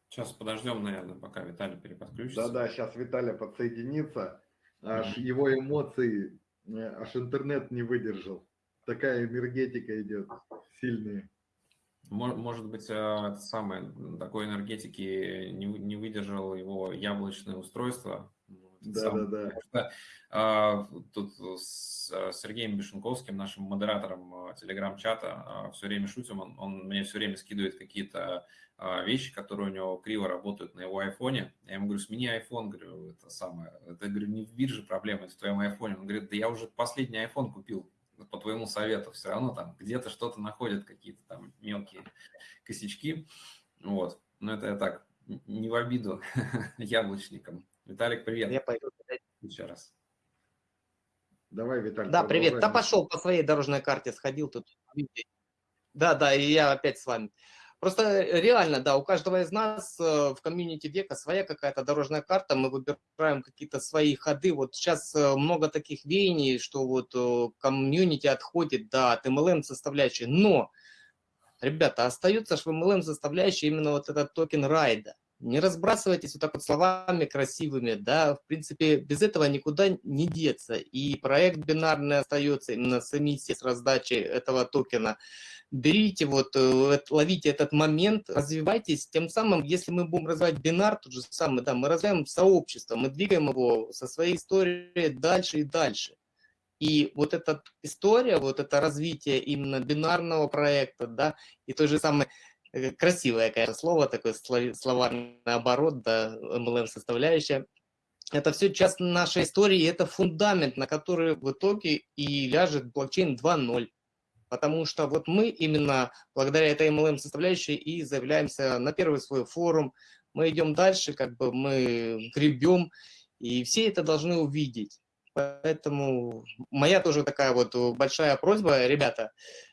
Сейчас подождем, наверное, пока Виталий переподключится. Да-да, сейчас Виталий подсоединится. Аж его эмоции, э, аж интернет не выдержал. Такая энергетика идет сильная. Может быть, э, это самое, такой энергетики не, не выдержал его яблочное устройство. Да, да, да. Что, а, тут с э, Сергеем Бешенковским, нашим модератором телеграм-чата, а, все время шутим, он, он мне все время скидывает какие-то а, вещи, которые у него криво работают на его айфоне. Я ему говорю, смени iPhone, говорю, это самое. Это, говорю, не в бирже проблема, это в твоем айфоне. Он говорит, да я уже последний iPhone купил по твоему совету. Все равно там где-то что-то находят, какие-то там мелкие косячки. Вот. Но это я так, не в обиду яблочникам. Виталик, привет. Я пойду. Еще раз. Давай, Виталий. Да, привет. Да пошел по своей дорожной карте, сходил тут. Да, да, и я опять с вами. Просто э, реально, да, у каждого из нас э, в комьюнити века своя какая-то дорожная карта, мы выбираем какие-то свои ходы. Вот сейчас э, много таких веяний, что вот комьюнити отходит да, от MLM составляющей, но, ребята, остается же в MLM составляющей именно вот этот токен райда. Не разбрасывайтесь вот так вот словами красивыми, да, в принципе, без этого никуда не деться. И проект бинарный остается именно с эмиссией, с раздачей этого токена берите, вот, э, ловите этот момент, развивайтесь. Тем самым, если мы будем развивать бинар, тот же самый, да, мы развиваем сообщество, мы двигаем его со своей историей дальше и дальше. И вот эта история, вот это развитие именно бинарного проекта, да, и той же самой красивое, конечно, слово, такой словарный оборот, да, MLM-составляющая, это все часть нашей истории, это фундамент, на который в итоге и ляжет блокчейн 2.0 потому что вот мы именно благодаря этой MLM составляющей и заявляемся на первый свой форум, мы идем дальше, как бы мы гребем, и все это должны увидеть. Поэтому моя тоже такая вот большая просьба, ребята, э,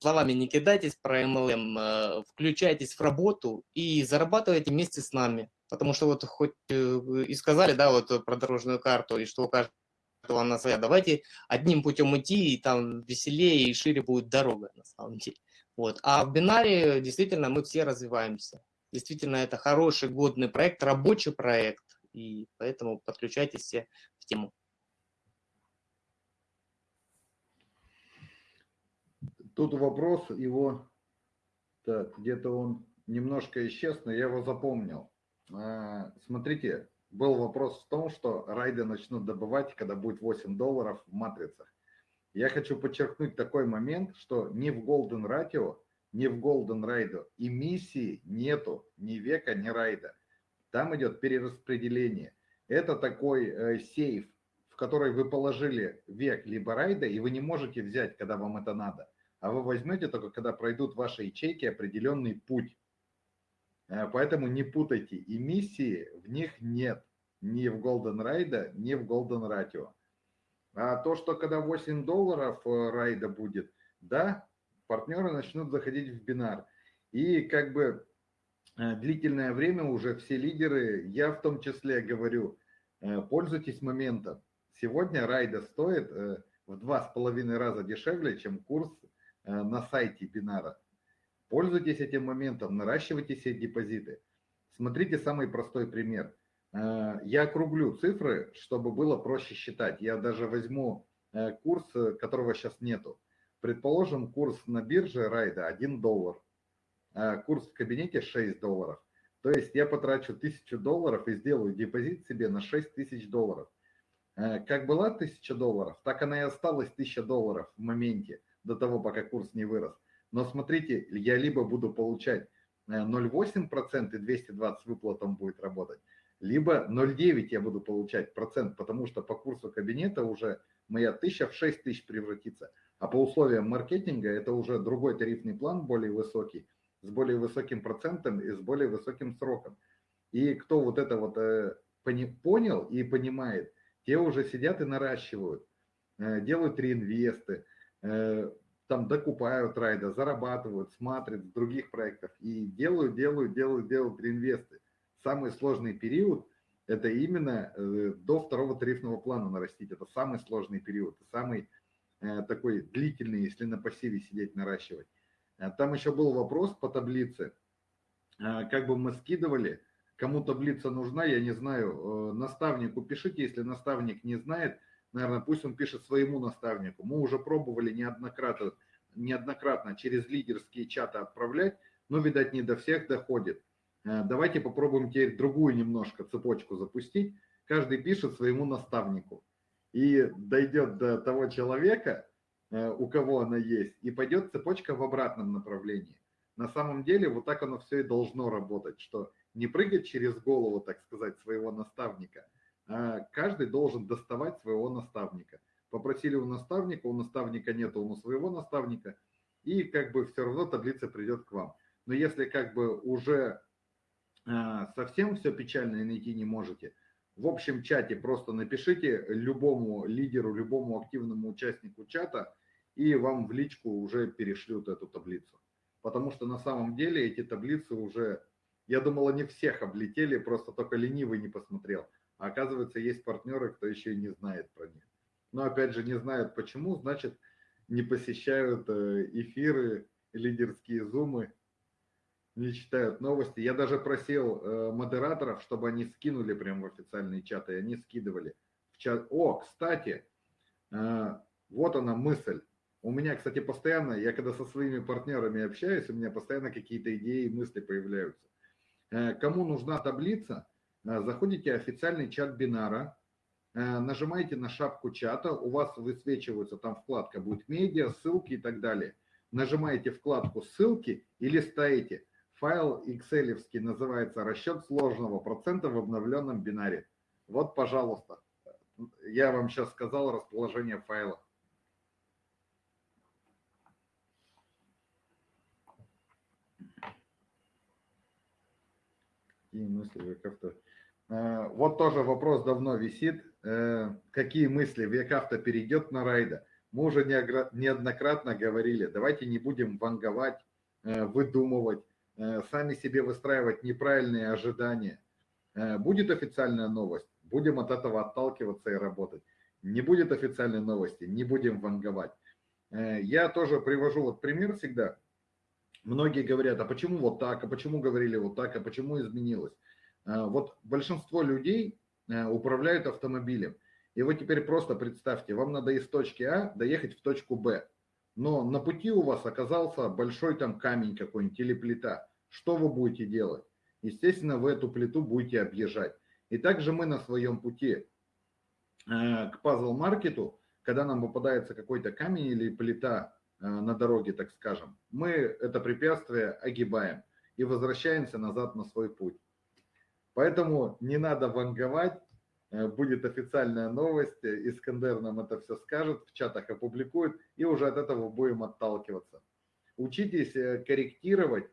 словами не кидайтесь про MLM, э, включайтесь в работу и зарабатывайте вместе с нами. Потому что вот хоть э, и сказали, да, вот про дорожную карту, и что у каждого она своя. Давайте одним путем идти, и там веселее и шире будет дорога, на самом деле. Вот. А в бинаре действительно мы все развиваемся. Действительно, это хороший, годный проект, рабочий проект, и поэтому подключайтесь все в тему. Тут вопрос его, так, где-то он немножко исчез, но я его запомнил. А, смотрите, был вопрос в том, что райды начнут добывать, когда будет 8 долларов в матрицах. Я хочу подчеркнуть такой момент, что ни в Golden Ratio, ни в Golden Ride эмиссии нету ни века, ни райда. Там идет перераспределение. Это такой э, сейф, в который вы положили век либо райда, и вы не можете взять, когда вам это надо. А вы возьмете только, когда пройдут ваши ячейки определенный путь. Э, поэтому не путайте, эмиссии в них нет ни в Golden Ride, ни в Golden Ratio. А то, что когда 8 долларов э, райда будет, да, партнеры начнут заходить в бинар. И как бы э, длительное время уже все лидеры, я в том числе говорю, пользуйтесь моментом. Сегодня райда стоит в два с половиной раза дешевле, чем курс на сайте бинара. Пользуйтесь этим моментом, наращивайте себе депозиты. Смотрите самый простой пример. Э, я округлю цифры, чтобы было проще считать. Я даже возьму э, курс, которого сейчас нету. Предположим, курс на бирже райда 1 доллар, э, курс в кабинете 6 долларов. То есть я потрачу 1000 долларов и сделаю депозит себе на 6000 долларов. Как была 1000 долларов, так она и осталась 1000 долларов в моменте, до того, пока курс не вырос. Но смотрите, я либо буду получать 0,8% э, и 220 выплатом будет работать, либо 0,9 я буду получать процент, потому что по курсу кабинета уже моя тысяча в 6 тысяч превратится. А по условиям маркетинга это уже другой тарифный план, более высокий, с более высоким процентом и с более высоким сроком. И кто вот это вот э, понял и понимает, те уже сидят и наращивают, э, делают реинвесты, там докупают райда, зарабатывают, смотрят в других проектах и делают, делают, делают, делают реинвесты. Самый сложный период – это именно э, до второго тарифного плана нарастить. Это самый сложный период, самый э, такой длительный, если на пассиве сидеть, наращивать. Там еще был вопрос по таблице. Как бы мы скидывали, кому таблица нужна, я не знаю, наставнику пишите, если наставник не знает, наверное, пусть он пишет своему наставнику. Мы уже пробовали неоднократно, неоднократно через лидерские чаты отправлять, но, видать, не до всех доходит. Давайте попробуем теперь другую немножко цепочку запустить. Каждый пишет своему наставнику. И дойдет до того человека, э, у кого она есть, и пойдет цепочка в обратном направлении. На самом деле вот так оно все и должно работать, что не прыгать через голову, так сказать, своего наставника, каждый должен доставать своего наставника. Попросили у наставника, у наставника нет, у своего наставника, и как бы все равно таблица придет к вам. Но если как бы уже а, совсем все печально и найти не можете, в общем чате просто напишите любому лидеру, любому активному участнику чата, и вам в личку уже перешлют эту таблицу. Потому что на самом деле эти таблицы уже, я думал, они всех облетели, просто только ленивый не посмотрел. А оказывается, есть партнеры, кто еще и не знает про них. Но опять же, не знают почему, значит, не посещают э, эфиры, лидерские зумы, не читают новости. Я даже просил э, модераторов, чтобы они скинули прямо в официальные чаты, и они скидывали в чат. О, кстати, э, вот она мысль. У меня, кстати, постоянно, я когда со своими партнерами общаюсь, у меня постоянно какие-то идеи и мысли появляются. Кому нужна таблица, заходите в официальный чат бинара, э, нажимаете на шапку чата, у вас высвечивается там вкладка будет медиа, ссылки и так далее. Нажимаете вкладку ссылки и листаете Файл excel называется расчет сложного процента в обновленном бинаре. Вот, пожалуйста, я вам сейчас сказал расположение файла. Какие мысли Векавто? Э, вот тоже вопрос давно висит. Э, какие мысли Векавто перейдет на райда? Мы уже неоднократно говорили, давайте не будем ванговать, э, выдумывать Э, сами себе выстраивать неправильные ожидания. Э, будет официальная новость, будем от этого отталкиваться и работать. Не будет официальной новости, не будем ванговать. Э, я тоже привожу вот пример всегда. Многие говорят, а почему вот так, а почему говорили вот так, а почему изменилось? Вот большинство людей управляют автомобилем. И вот теперь просто представьте, вам надо из точки А доехать в точку Б но на пути у вас оказался большой там камень какой-нибудь или плита. Что вы будете делать? Естественно, вы эту плиту будете объезжать. И также мы на своем пути э, к пазл-маркету, когда нам попадается какой-то камень или плита э, на дороге, так скажем, мы это препятствие огибаем и возвращаемся назад на свой путь. Поэтому не надо ванговать, Э, будет официальная новость, э, Искандер нам это все скажет, в чатах опубликует, и уже от этого будем отталкиваться. Учитесь э, корректировать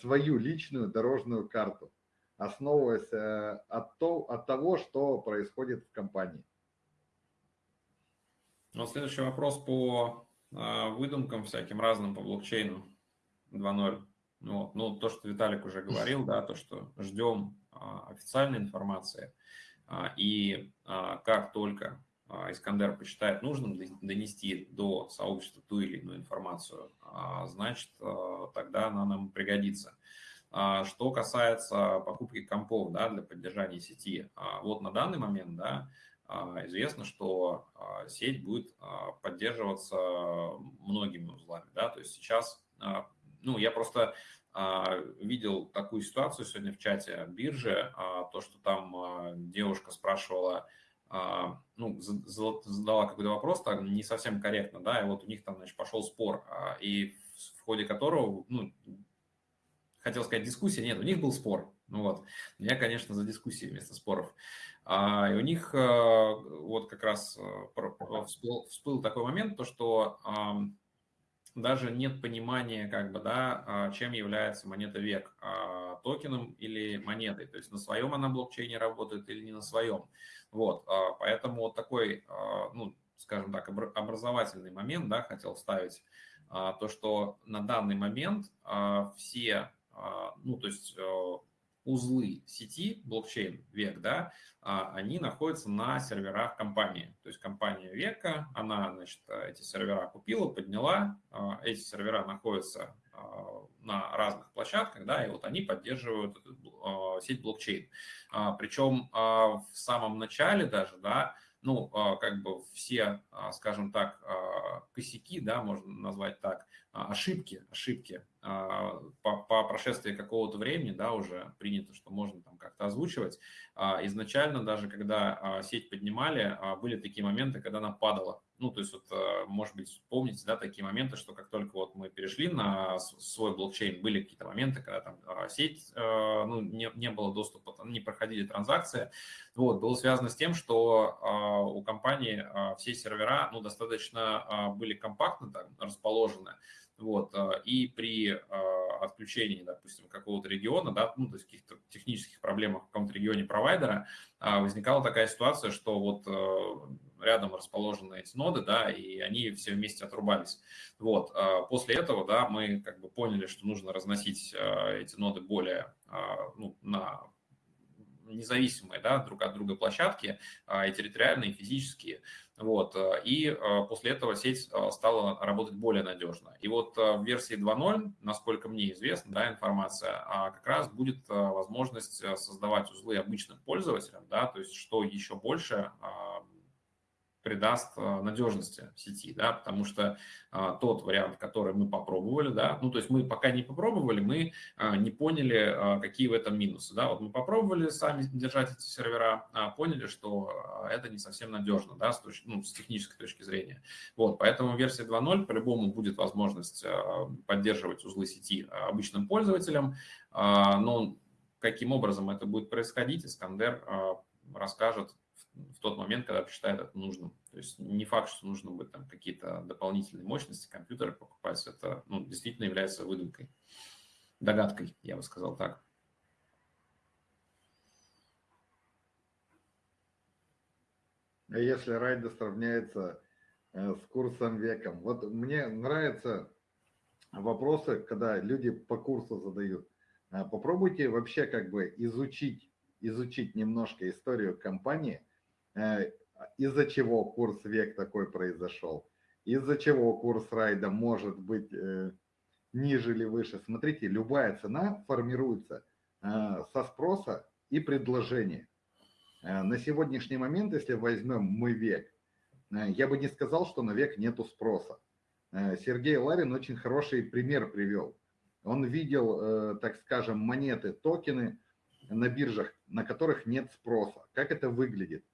свою личную дорожную карту, основываясь от, то, от того, что происходит в компании. Ну, следующий вопрос по выдумкам всяким разным по блокчейну 2.0. Ну, ну, то, что Виталик уже говорил, да, то, что ждем официальной информации – а, и а, как только а, Искандер посчитает нужным донести до сообщества ту или иную информацию, значит, тогда она нам пригодится. Что касается покупки компов да, для поддержания сети, вот на данный момент да, известно, что сеть будет поддерживаться многими узлами. Да, то есть сейчас, ну, я просто а, видел такую ситуацию сегодня в чате биржи, а, то, что там а, девушка спрашивала, ну, задала какой-то вопрос, так не совсем корректно, да, и вот у них там, значит, пошел спор, и в ходе которого, ну, хотел сказать дискуссия, нет, у них был спор, ну вот, я, конечно, за дискуссии вместо споров. И у них вот как раз всплыл, всплыл такой момент, то, что даже нет понимания, как бы, да, а, чем является монета век, а, токеном или монетой, то есть на своем она блокчейне работает или не на своем. Вот, а, поэтому вот такой, ну, скажем так, образовательный момент, да, хотел вставить, то, что на данный момент все, ну, то есть узлы сети блокчейн век, да, а, они находятся на серверах компании. То есть компания века, она, значит, эти сервера купила, подняла, а, эти сервера находятся на разных площадках, да, и вот они поддерживают сеть блокчейн. Причем в самом начале даже, да, ну, как бы все, скажем так, косяки, да, можно назвать так, ошибки, ошибки по, по прошествии какого-то времени, да, уже принято, что можно там как-то озвучивать. Изначально даже, когда сеть поднимали, были такие моменты, когда она падала. Ну, то есть, вот, может быть, помните, да, такие моменты, что как только вот мы перешли на свой блокчейн, были какие-то моменты, когда там сеть, ну, не, не было доступа, не проходили транзакции. Вот, было связано с тем, что у компании все сервера, ну, достаточно были компактно там расположены, вот, а, и при а, отключении, допустим, какого-то региона, да, ну, то есть каких-то технических проблемах в каком-то регионе провайдера, а, возникала такая ситуация, что вот рядом расположены эти ноды, да, и они все вместе отрубались. Вот, после этого, да, мы как бы поняли, что нужно разносить эти ноды более, ну, на независимые, да, друг от друга площадки, и территориальные, и физические, вот, и после этого сеть стала работать более надежно. И вот в версии 2.0, насколько мне известна да, информация, а как раз будет возможность создавать узлы обычным пользователям, да, то есть что еще больше придаст а, надежности сети, да, потому что а, тот вариант, который мы попробовали, да, ну, то есть мы пока не попробовали, мы а, не поняли, а, какие в этом минусы, да, вот мы попробовали сами держать эти сервера, а, поняли, что это не совсем надежно, да, с, точки, ну, с технической точки зрения, вот, поэтому версия 2.0 по-любому будет возможность а, поддерживать узлы сети обычным пользователям, а, но каким образом это будет происходить, Искандер а, расскажет в тот момент, когда посчитает это нужным. То есть не факт, что нужно будет там какие-то дополнительные мощности компьютера покупать. Это ну, действительно является выдумкой, догадкой, я бы сказал так. А если райда сравняется э, с курсом веком? Вот мне нравятся вопросы, когда люди по курсу задают. А попробуйте вообще как бы изучить, изучить немножко историю компании – из-за чего курс век такой произошел, из-за чего курс райда может быть э, ниже или выше. Смотрите, любая цена формируется э, со спроса и предложения. На сегодняшний момент, если возьмем мы век, я бы не сказал, что на век нету спроса. Сергей Ларин очень хороший пример привел. Он видел, так скажем, монеты, токены на биржах, на которых нет спроса. Как это выглядит?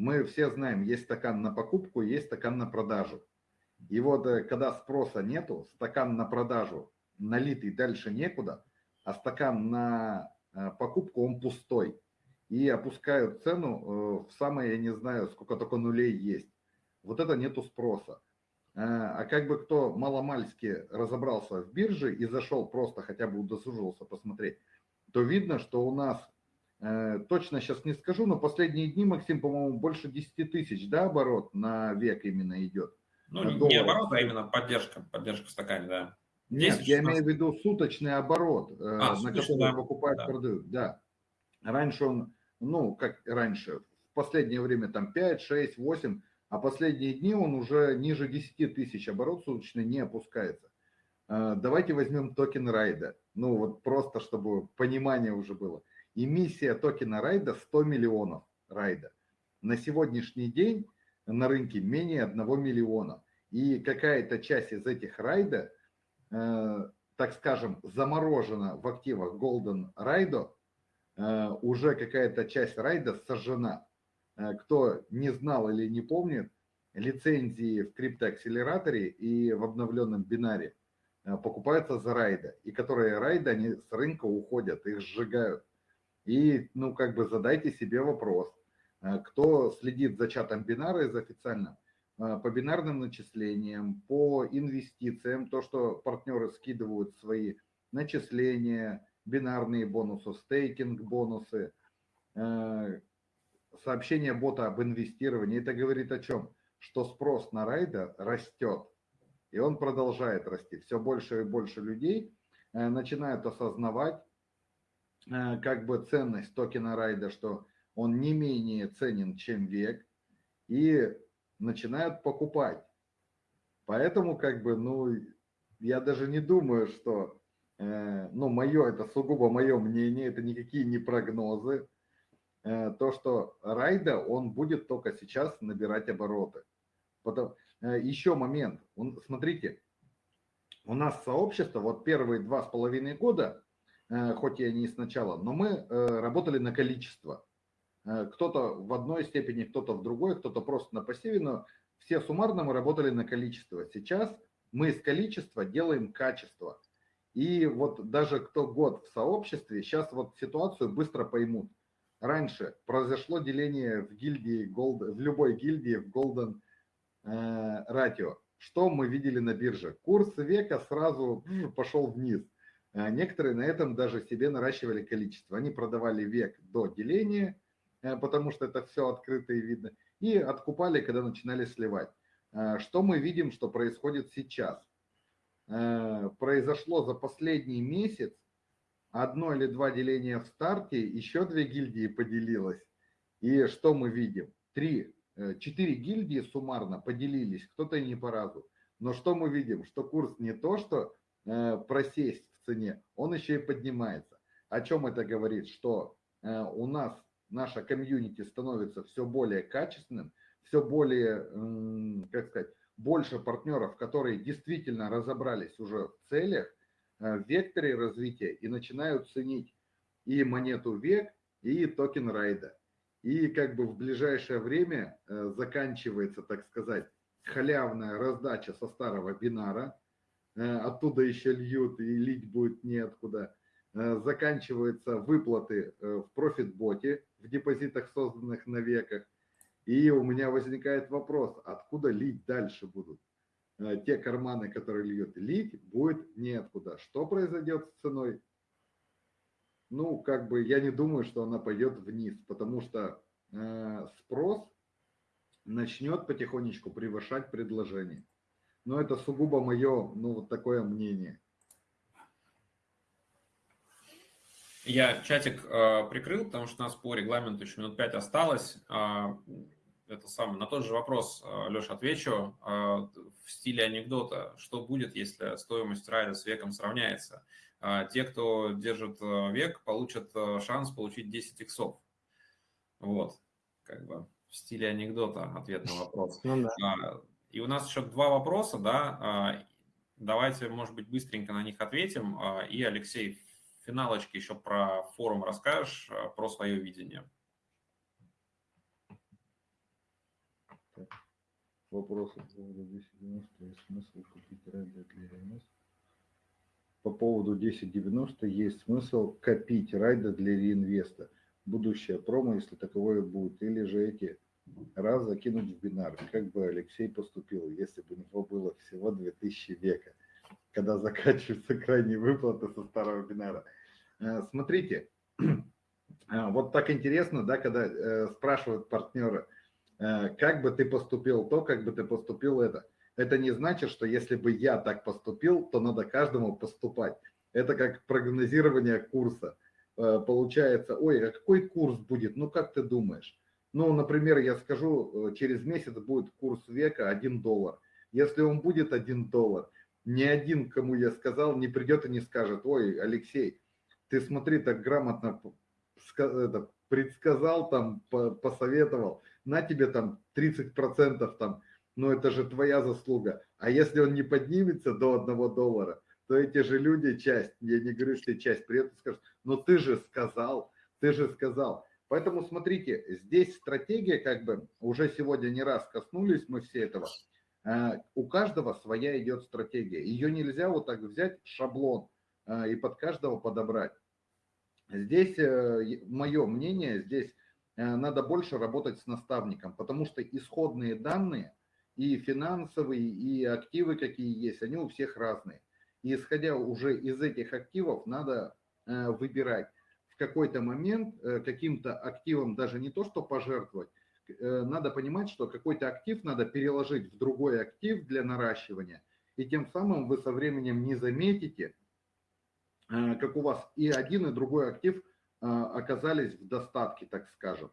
Мы все знаем, есть стакан на покупку, есть стакан на продажу. И вот э, когда спроса нету, стакан на продажу налитый дальше некуда, а стакан на э, покупку он пустой. И опускают цену э, в самое, я не знаю, сколько только нулей есть. Вот это нету спроса. А как бы кто маломальски разобрался в бирже и зашел просто хотя бы удосужился посмотреть, то видно, что у нас точно сейчас не скажу, но последние дни, Максим, по-моему, больше 10 тысяч, да, оборот на век именно идет? Ну, не долларов. оборот, а именно поддержка, поддержка в стакане, да. Нет, я имею в виду суточный оборот, э, а, на суточный, который да. покупают, да. продают, да. Раньше он, ну, как раньше, в последнее время там 5, 6, 8, а последние дни он уже ниже 10 тысяч оборот суточный не опускается. Э, давайте возьмем токен райда, ну вот просто, чтобы понимание уже было. Эмиссия токена райда 100 миллионов райда. На сегодняшний день на рынке менее 1 миллиона. И какая-то часть из этих райда, э, так скажем, заморожена в активах Golden Raido, э, уже какая-то часть райда сожжена. Э, кто не знал или не помнит, лицензии в криптоакселераторе и в обновленном бинаре э, покупаются за райда, и которые райды, они с рынка уходят, их сжигают. И, ну, как бы задайте себе вопрос, э, кто следит за чатом бинара из официально, э, по бинарным начислениям, по инвестициям, то, что партнеры скидывают свои начисления, бинарные бонусы, стейкинг бонусы, э, сообщение бота об инвестировании. Это говорит о чем? Что спрос на райда растет, и он продолжает расти. Все больше и больше людей начинают осознавать, как бы ценность токена райда, что он не менее ценен, чем век, и начинают покупать. Поэтому как бы, ну, я даже не думаю, что, э, ну, мое, это сугубо мое мнение, это никакие не прогнозы, э, то, что Райда, он будет только сейчас набирать обороты. Потом, э, еще момент, смотрите, у нас сообщество, вот первые два с половиной года, э, хоть и не сначала, но мы э, работали на количество. Э, кто-то в одной степени, кто-то в другой, кто-то просто на пассиве, но все суммарно мы работали на количество. Сейчас мы из количества делаем качество. И вот даже кто год в сообществе, сейчас вот ситуацию быстро поймут. Раньше произошло деление в гильдии, Gold, в любой гильдии в Golden э, Ratio. Что мы видели на бирже? Курс века сразу пошел вниз. Э, некоторые на этом даже себе наращивали количество. Они продавали век до деления, э, потому что это все открыто и видно, и откупали, когда начинали сливать. Э, что мы видим, что происходит сейчас? Произошло за последний месяц одно или два деления в старте, еще две гильдии поделилось. И что мы видим? Три, четыре гильдии суммарно поделились, кто-то и не по разу. Но что мы видим? Что курс не то, что просесть в цене, он еще и поднимается. О чем это говорит? Что у нас наша комьюнити становится все более качественным, все более, как сказать, больше партнеров, которые действительно разобрались уже в целях, э, в векторе развития и начинают ценить и монету век, и токен райда. И как бы в ближайшее время э, заканчивается, так сказать, халявная раздача со старого бинара, э, оттуда еще льют и лить будет неоткуда. Заканчиваются выплаты в профит-боте в депозитах, созданных на веках. И у меня возникает вопрос, откуда лить дальше будут? Э, те карманы, которые льют, лить будет неоткуда. Что произойдет с ценой? Ну, как бы я не думаю, что она пойдет вниз, потому что э, спрос начнет потихонечку превышать предложение. Но это сугубо мое, ну, вот такое мнение. Я чатик э, прикрыл, потому что у нас по регламенту еще минут пять осталось. Э, это самое, на тот же вопрос, э, Леша, отвечу э, в стиле анекдота. Что будет, если стоимость райда с веком сравняется? Э, те, кто держит э, век, получат э, шанс получить 10 иксов. Вот, как бы в стиле анекдота ответ на вопрос. Ну, да. А, и у нас еще два вопроса, да, а, давайте, может быть, быстренько на них ответим. А, и, Алексей, финалочке еще про форум расскажешь, э, про свое видение. Вопрос по поводу 1090 есть смысл купить райда для РМС? По поводу 1090 есть смысл копить райда для реинвеста. Будущее промо, если таковое будет. Или же эти раз закинуть в бинар. Как бы Алексей поступил, если бы у него было всего 2000 века, когда заканчиваются крайние выплаты со старого бинара. Э, смотрите, э, вот так интересно, да, когда э, спрашивают партнеры, как бы ты поступил то, как бы ты поступил это. Это не значит, что если бы я так поступил, то надо каждому поступать. Это как прогнозирование курса. Получается, ой, а какой курс будет? Ну, как ты думаешь? Ну, например, я скажу, через месяц будет курс века 1 доллар. Если он будет 1 доллар, ни один, кому я сказал, не придет и не скажет, ой, Алексей, ты смотри, так грамотно предсказал, там, посоветовал, на тебе там 30% там, ну это же твоя заслуга. А если он не поднимется до одного доллара, то эти же люди, часть, я не говорю, что часть, при этом скажут, ну ты же сказал, ты же сказал. Поэтому смотрите, здесь стратегия, как бы, уже сегодня не раз коснулись мы все этого, э, у каждого своя идет стратегия. Ее нельзя вот так взять шаблон э, и под каждого подобрать. Здесь, э, мое мнение, здесь надо больше работать с наставником, потому что исходные данные и финансовые, и активы, какие есть, они у всех разные. И исходя уже из этих активов, надо выбирать какой-то момент каким-то активом даже не то, что пожертвовать, надо понимать, что какой-то актив надо переложить в другой актив для наращивания, и тем самым вы со временем не заметите, Э, как у вас и один, и другой актив э, оказались в достатке, так скажем.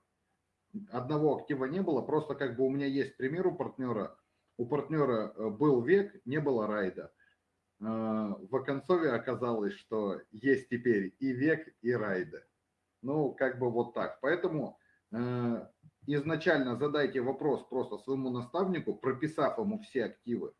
Одного актива не было, просто как бы у меня есть пример у партнера. У партнера э, был век, не было райда. В оконцове оказалось, что есть теперь и век, и райда. Ну, как бы вот так. Поэтому изначально задайте вопрос просто своему наставнику, прописав ему все активы.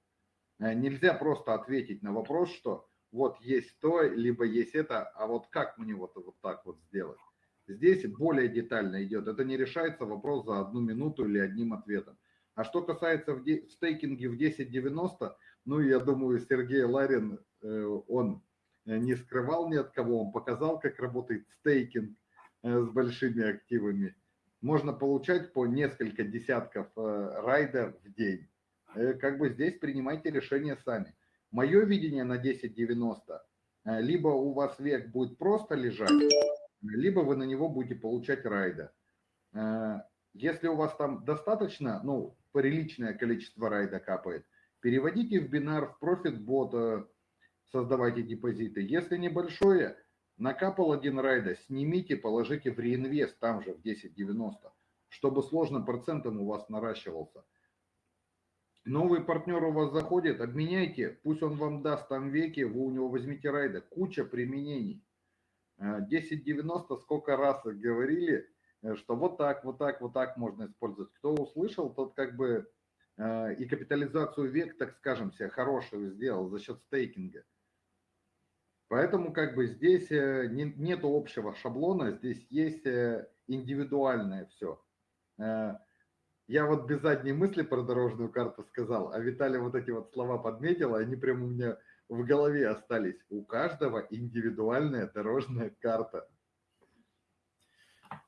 Нельзя просто ответить на вопрос, что вот есть то, либо есть это, а вот как мне вот, вот так вот сделать? Здесь более детально идет. Это не решается вопрос за одну минуту или одним ответом. А что касается в стейкинге в 1090, ну, я думаю, Сергей Ларин, э, он не скрывал ни от кого, он показал, как работает стейкинг э, с большими активами. Можно получать по несколько десятков э, райда в день. Как бы здесь принимайте решение сами. Мое видение на 1090, либо у вас век будет просто лежать, либо вы на него будете получать райда. Если у вас там достаточно, ну, приличное количество райда капает, переводите в бинар, в профит бота, создавайте депозиты. Если небольшое, накапал один райда, снимите, положите в реинвест там же в 10.90, чтобы сложным процентом у вас наращивался. Новый партнер у вас заходит, обменяйте, пусть он вам даст там веки, вы у него возьмите райда, куча применений. 10.90 э, сколько раз говорили, Э, что вот так, вот так, вот так можно использовать. Кто услышал, тот как бы и капитализацию век, так скажем, себе хорошую сделал за счет стейкинга. Поэтому как бы здесь э, не, нет общего шаблона, здесь есть индивидуальное все. Я вот без задней мысли про дорожную карту сказал, а Виталий вот эти вот слова подметил, они прямо у меня в голове остались. У каждого индивидуальная дорожная карта.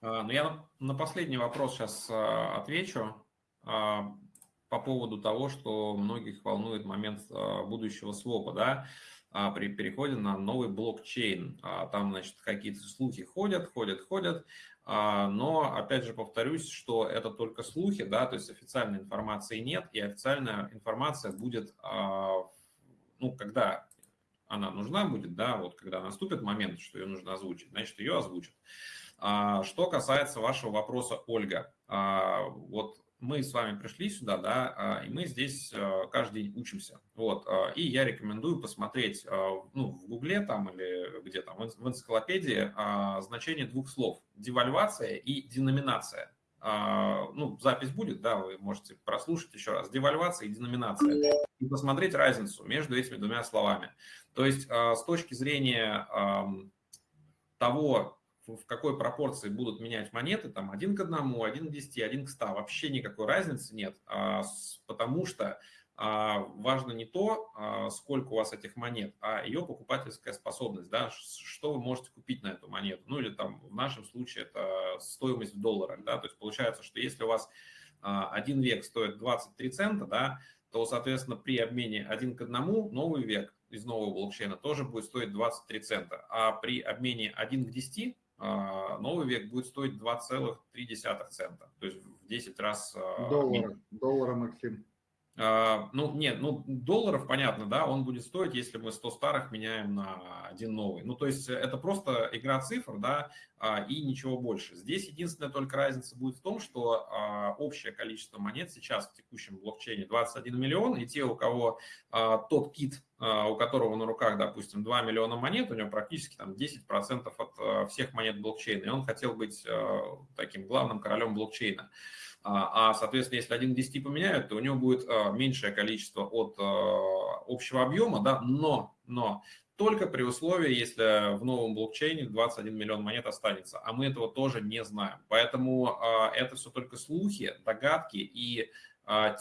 Ну, я на последний вопрос сейчас отвечу по поводу того, что многих волнует момент будущего свопа, да, при переходе на новый блокчейн. Там, значит, какие-то слухи ходят, ходят, ходят, но, опять же, повторюсь, что это только слухи, да, то есть официальной информации нет, и официальная информация будет, ну, когда она нужна будет, да, вот когда наступит момент, что ее нужно озвучить, значит, ее озвучат. А, что касается вашего вопроса, Ольга, а, вот мы с вами пришли сюда, да, а, и мы здесь каждый день учимся. Вот, и я рекомендую посмотреть, ну, в Гугле там или где там, в энциклопедии значение двух слов – девальвация и деноминация. Ну, запись будет, да, вы можете прослушать еще раз. Девальвация и деноминация. И посмотреть разницу между этими двумя словами. То есть с точки зрения того, в какой пропорции будут менять монеты, там один к одному, один к 10, один к 100, вообще никакой разницы нет, а, потому что а, важно не то, а, сколько у вас этих монет, а ее покупательская способность, да, что вы можете купить на эту монету, ну или там в нашем случае это стоимость в долларах, да, то есть получается, что если у вас один век стоит 23 цента, да, то, соответственно, при обмене один к одному новый век из нового блокчейна тоже будет стоить 23 цента, а при обмене 1 к 10 а, новый век будет стоить 2,3 цента, то есть в 10 раз... А, доллара, доллара, Максим. А, ну, нет, ну, долларов, понятно, да, он будет стоить, если мы 100 старых меняем на один новый. Ну, то есть это просто игра цифр, да, а, и ничего больше. Здесь единственная только разница будет в том, что а, общее количество монет сейчас в текущем блокчейне 21 миллион, и те, у кого тот кит, у которого на руках, допустим, 2 миллиона монет, у него практически там 10% от всех монет блокчейна, и он хотел быть таким главным королем блокчейна. А, а, соответственно, если 1 к 10 поменяют, то у него будет а, меньшее количество от а, общего объема, да, но, но только при условии, если в новом блокчейне 21 миллион монет останется, а мы этого тоже не знаем. Поэтому это все только слухи, догадки и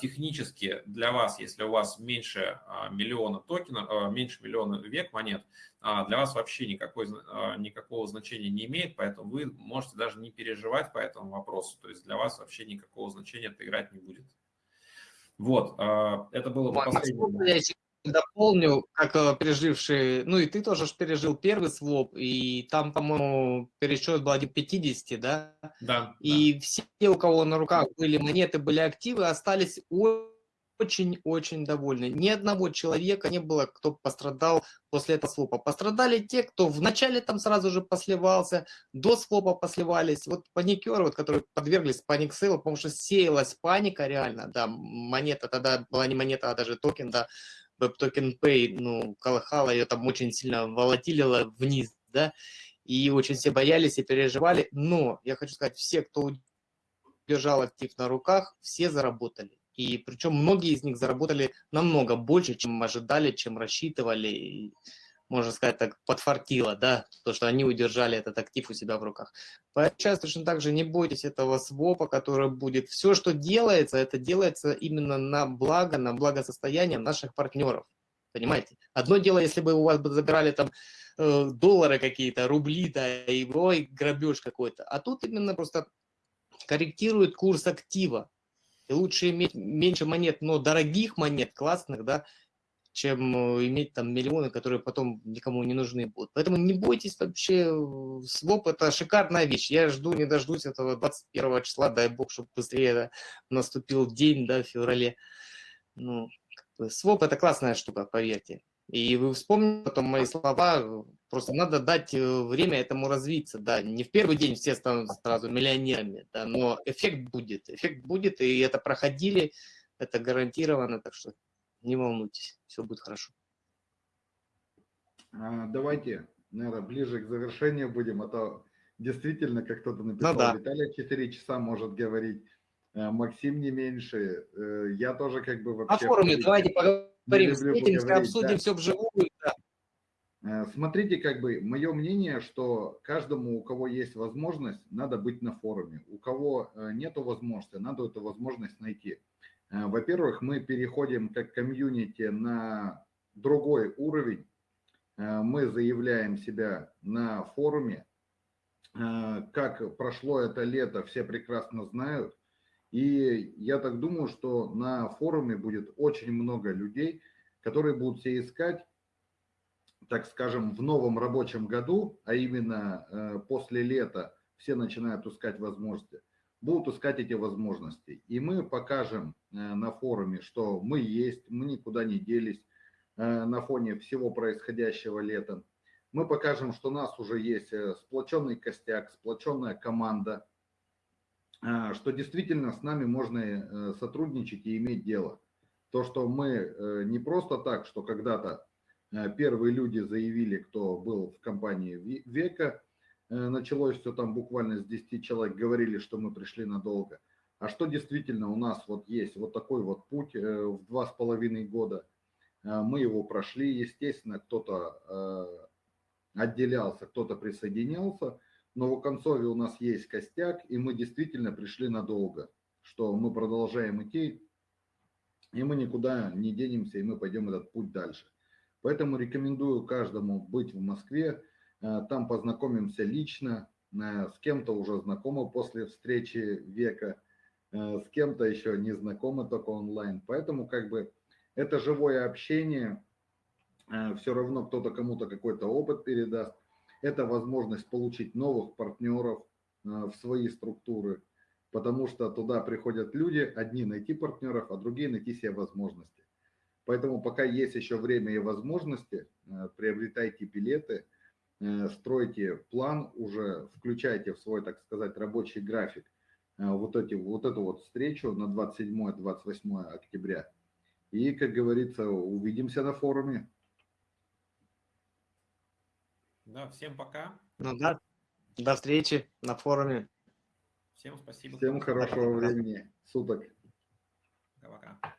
технически для вас, если у вас меньше миллиона токенов, меньше миллиона век монет, для вас вообще никакой, никакого значения не имеет, поэтому вы можете даже не переживать по этому вопросу, то есть для вас вообще никакого значения это играть не будет. Вот, это было последнее дополню, как э, переживший, ну и ты тоже пережил первый своп, и там, по-моему, пересчет был 1,50, да? Да. И да. все, у кого на руках были монеты, были активы, остались очень-очень довольны. Ни одного человека не было, кто пострадал после этого свопа. Пострадали те, кто вначале там сразу же посливался, до свопа посливались. Вот паникеры, вот, которые подверглись паник сейлу, потому что сеялась паника реально, да, монета тогда была не монета, а даже токен, да, WebToken Pay, ну, колыхала, ее там очень сильно волатилило вниз, да, и очень все боялись и переживали. Но я хочу сказать, все, кто держал актив на руках, все заработали. И причем многие из них заработали намного больше, чем ожидали, чем рассчитывали. И, можно сказать, так подфартило, да, то, что они удержали этот актив у себя в руках. Поэтому сейчас точно так же не бойтесь этого свопа, который будет. Все, что делается, это делается именно на благо, на благосостояние наших партнеров. Понимаете? Одно дело, если бы у вас бы забирали там э, доллары какие-то, рубли, да, и ой, грабеж какой-то. А тут именно просто корректирует курс актива. И лучше иметь меньше монет, но дорогих монет, классных, да, чем э, иметь там миллионы, которые потом никому не нужны будут. Поэтому не бойтесь вообще, своп это шикарная вещь. Я жду, не дождусь этого 21 числа, дай бог, чтобы быстрее наступил день, да, в феврале. Ну, своп это классная штука, поверьте. И вы вспомните потом мои слова, просто надо дать э, время этому развиться, да, не в первый день все станут сразу миллионерами, да, но эффект будет, эффект будет, и это проходили, это гарантированно, так что не волнуйтесь, все будет хорошо. А, давайте, наверное, ближе к завершению будем, а то действительно, как кто-то написал, ну, да. Виталий 4 часа может говорить, э, Максим не меньше, э, я тоже как бы вообще... На форуме давайте поговорим, встретимся, обсудим да. все вживую. Э, смотрите, как бы, мое мнение, что каждому, у кого есть возможность, надо быть на форуме. У кого нету возможности, надо эту возможность найти. Э, во-первых, мы переходим как комьюнити на другой уровень. Э, мы заявляем себя на форуме. Э, как прошло это лето, все прекрасно знают. И я так думаю, что на форуме будет очень много людей, которые будут все искать, так скажем, в новом рабочем году, а именно после лета все начинают искать возможности будут искать эти возможности. И мы покажем э, на форуме, что мы есть, мы никуда не делись э, на фоне всего происходящего летом. Мы покажем, что у нас уже есть э, сплоченный костяк, сплоченная команда, что действительно с нами можно сотрудничать и иметь дело. То, что мы не просто так, что когда-то первые люди заявили, кто был в компании Века, Э, началось все там буквально с 10 человек, говорили, что мы пришли надолго. А что действительно у нас вот есть вот такой вот путь э, в два с половиной года. Э, мы его прошли, естественно, кто-то отделялся, кто-то присоединялся, но в концове у нас есть костяк, и мы действительно пришли надолго, что мы продолжаем идти, и мы никуда не денемся, и мы пойдем этот путь дальше. Поэтому рекомендую каждому быть в Москве, Э, там познакомимся лично, э, с кем-то уже знакомы после встречи века, э, с кем-то еще не знакомы только онлайн. Поэтому как бы это живое общение, все равно кто-то кому-то какой-то опыт передаст. Это возможность получить новых партнеров в свои структуры, потому что туда приходят люди, одни найти партнеров, а другие найти себе возможности. Поэтому пока есть еще время и возможности, приобретайте билеты – Э, стройте план уже, включайте в свой, так сказать, рабочий график э, вот, эти, вот эту вот встречу на 27-28 октября. И, как говорится, увидимся на форуме. Да, всем пока. Ну да, до встречи на форуме. Всем спасибо. Всем хорошего времени суток. Пока-пока.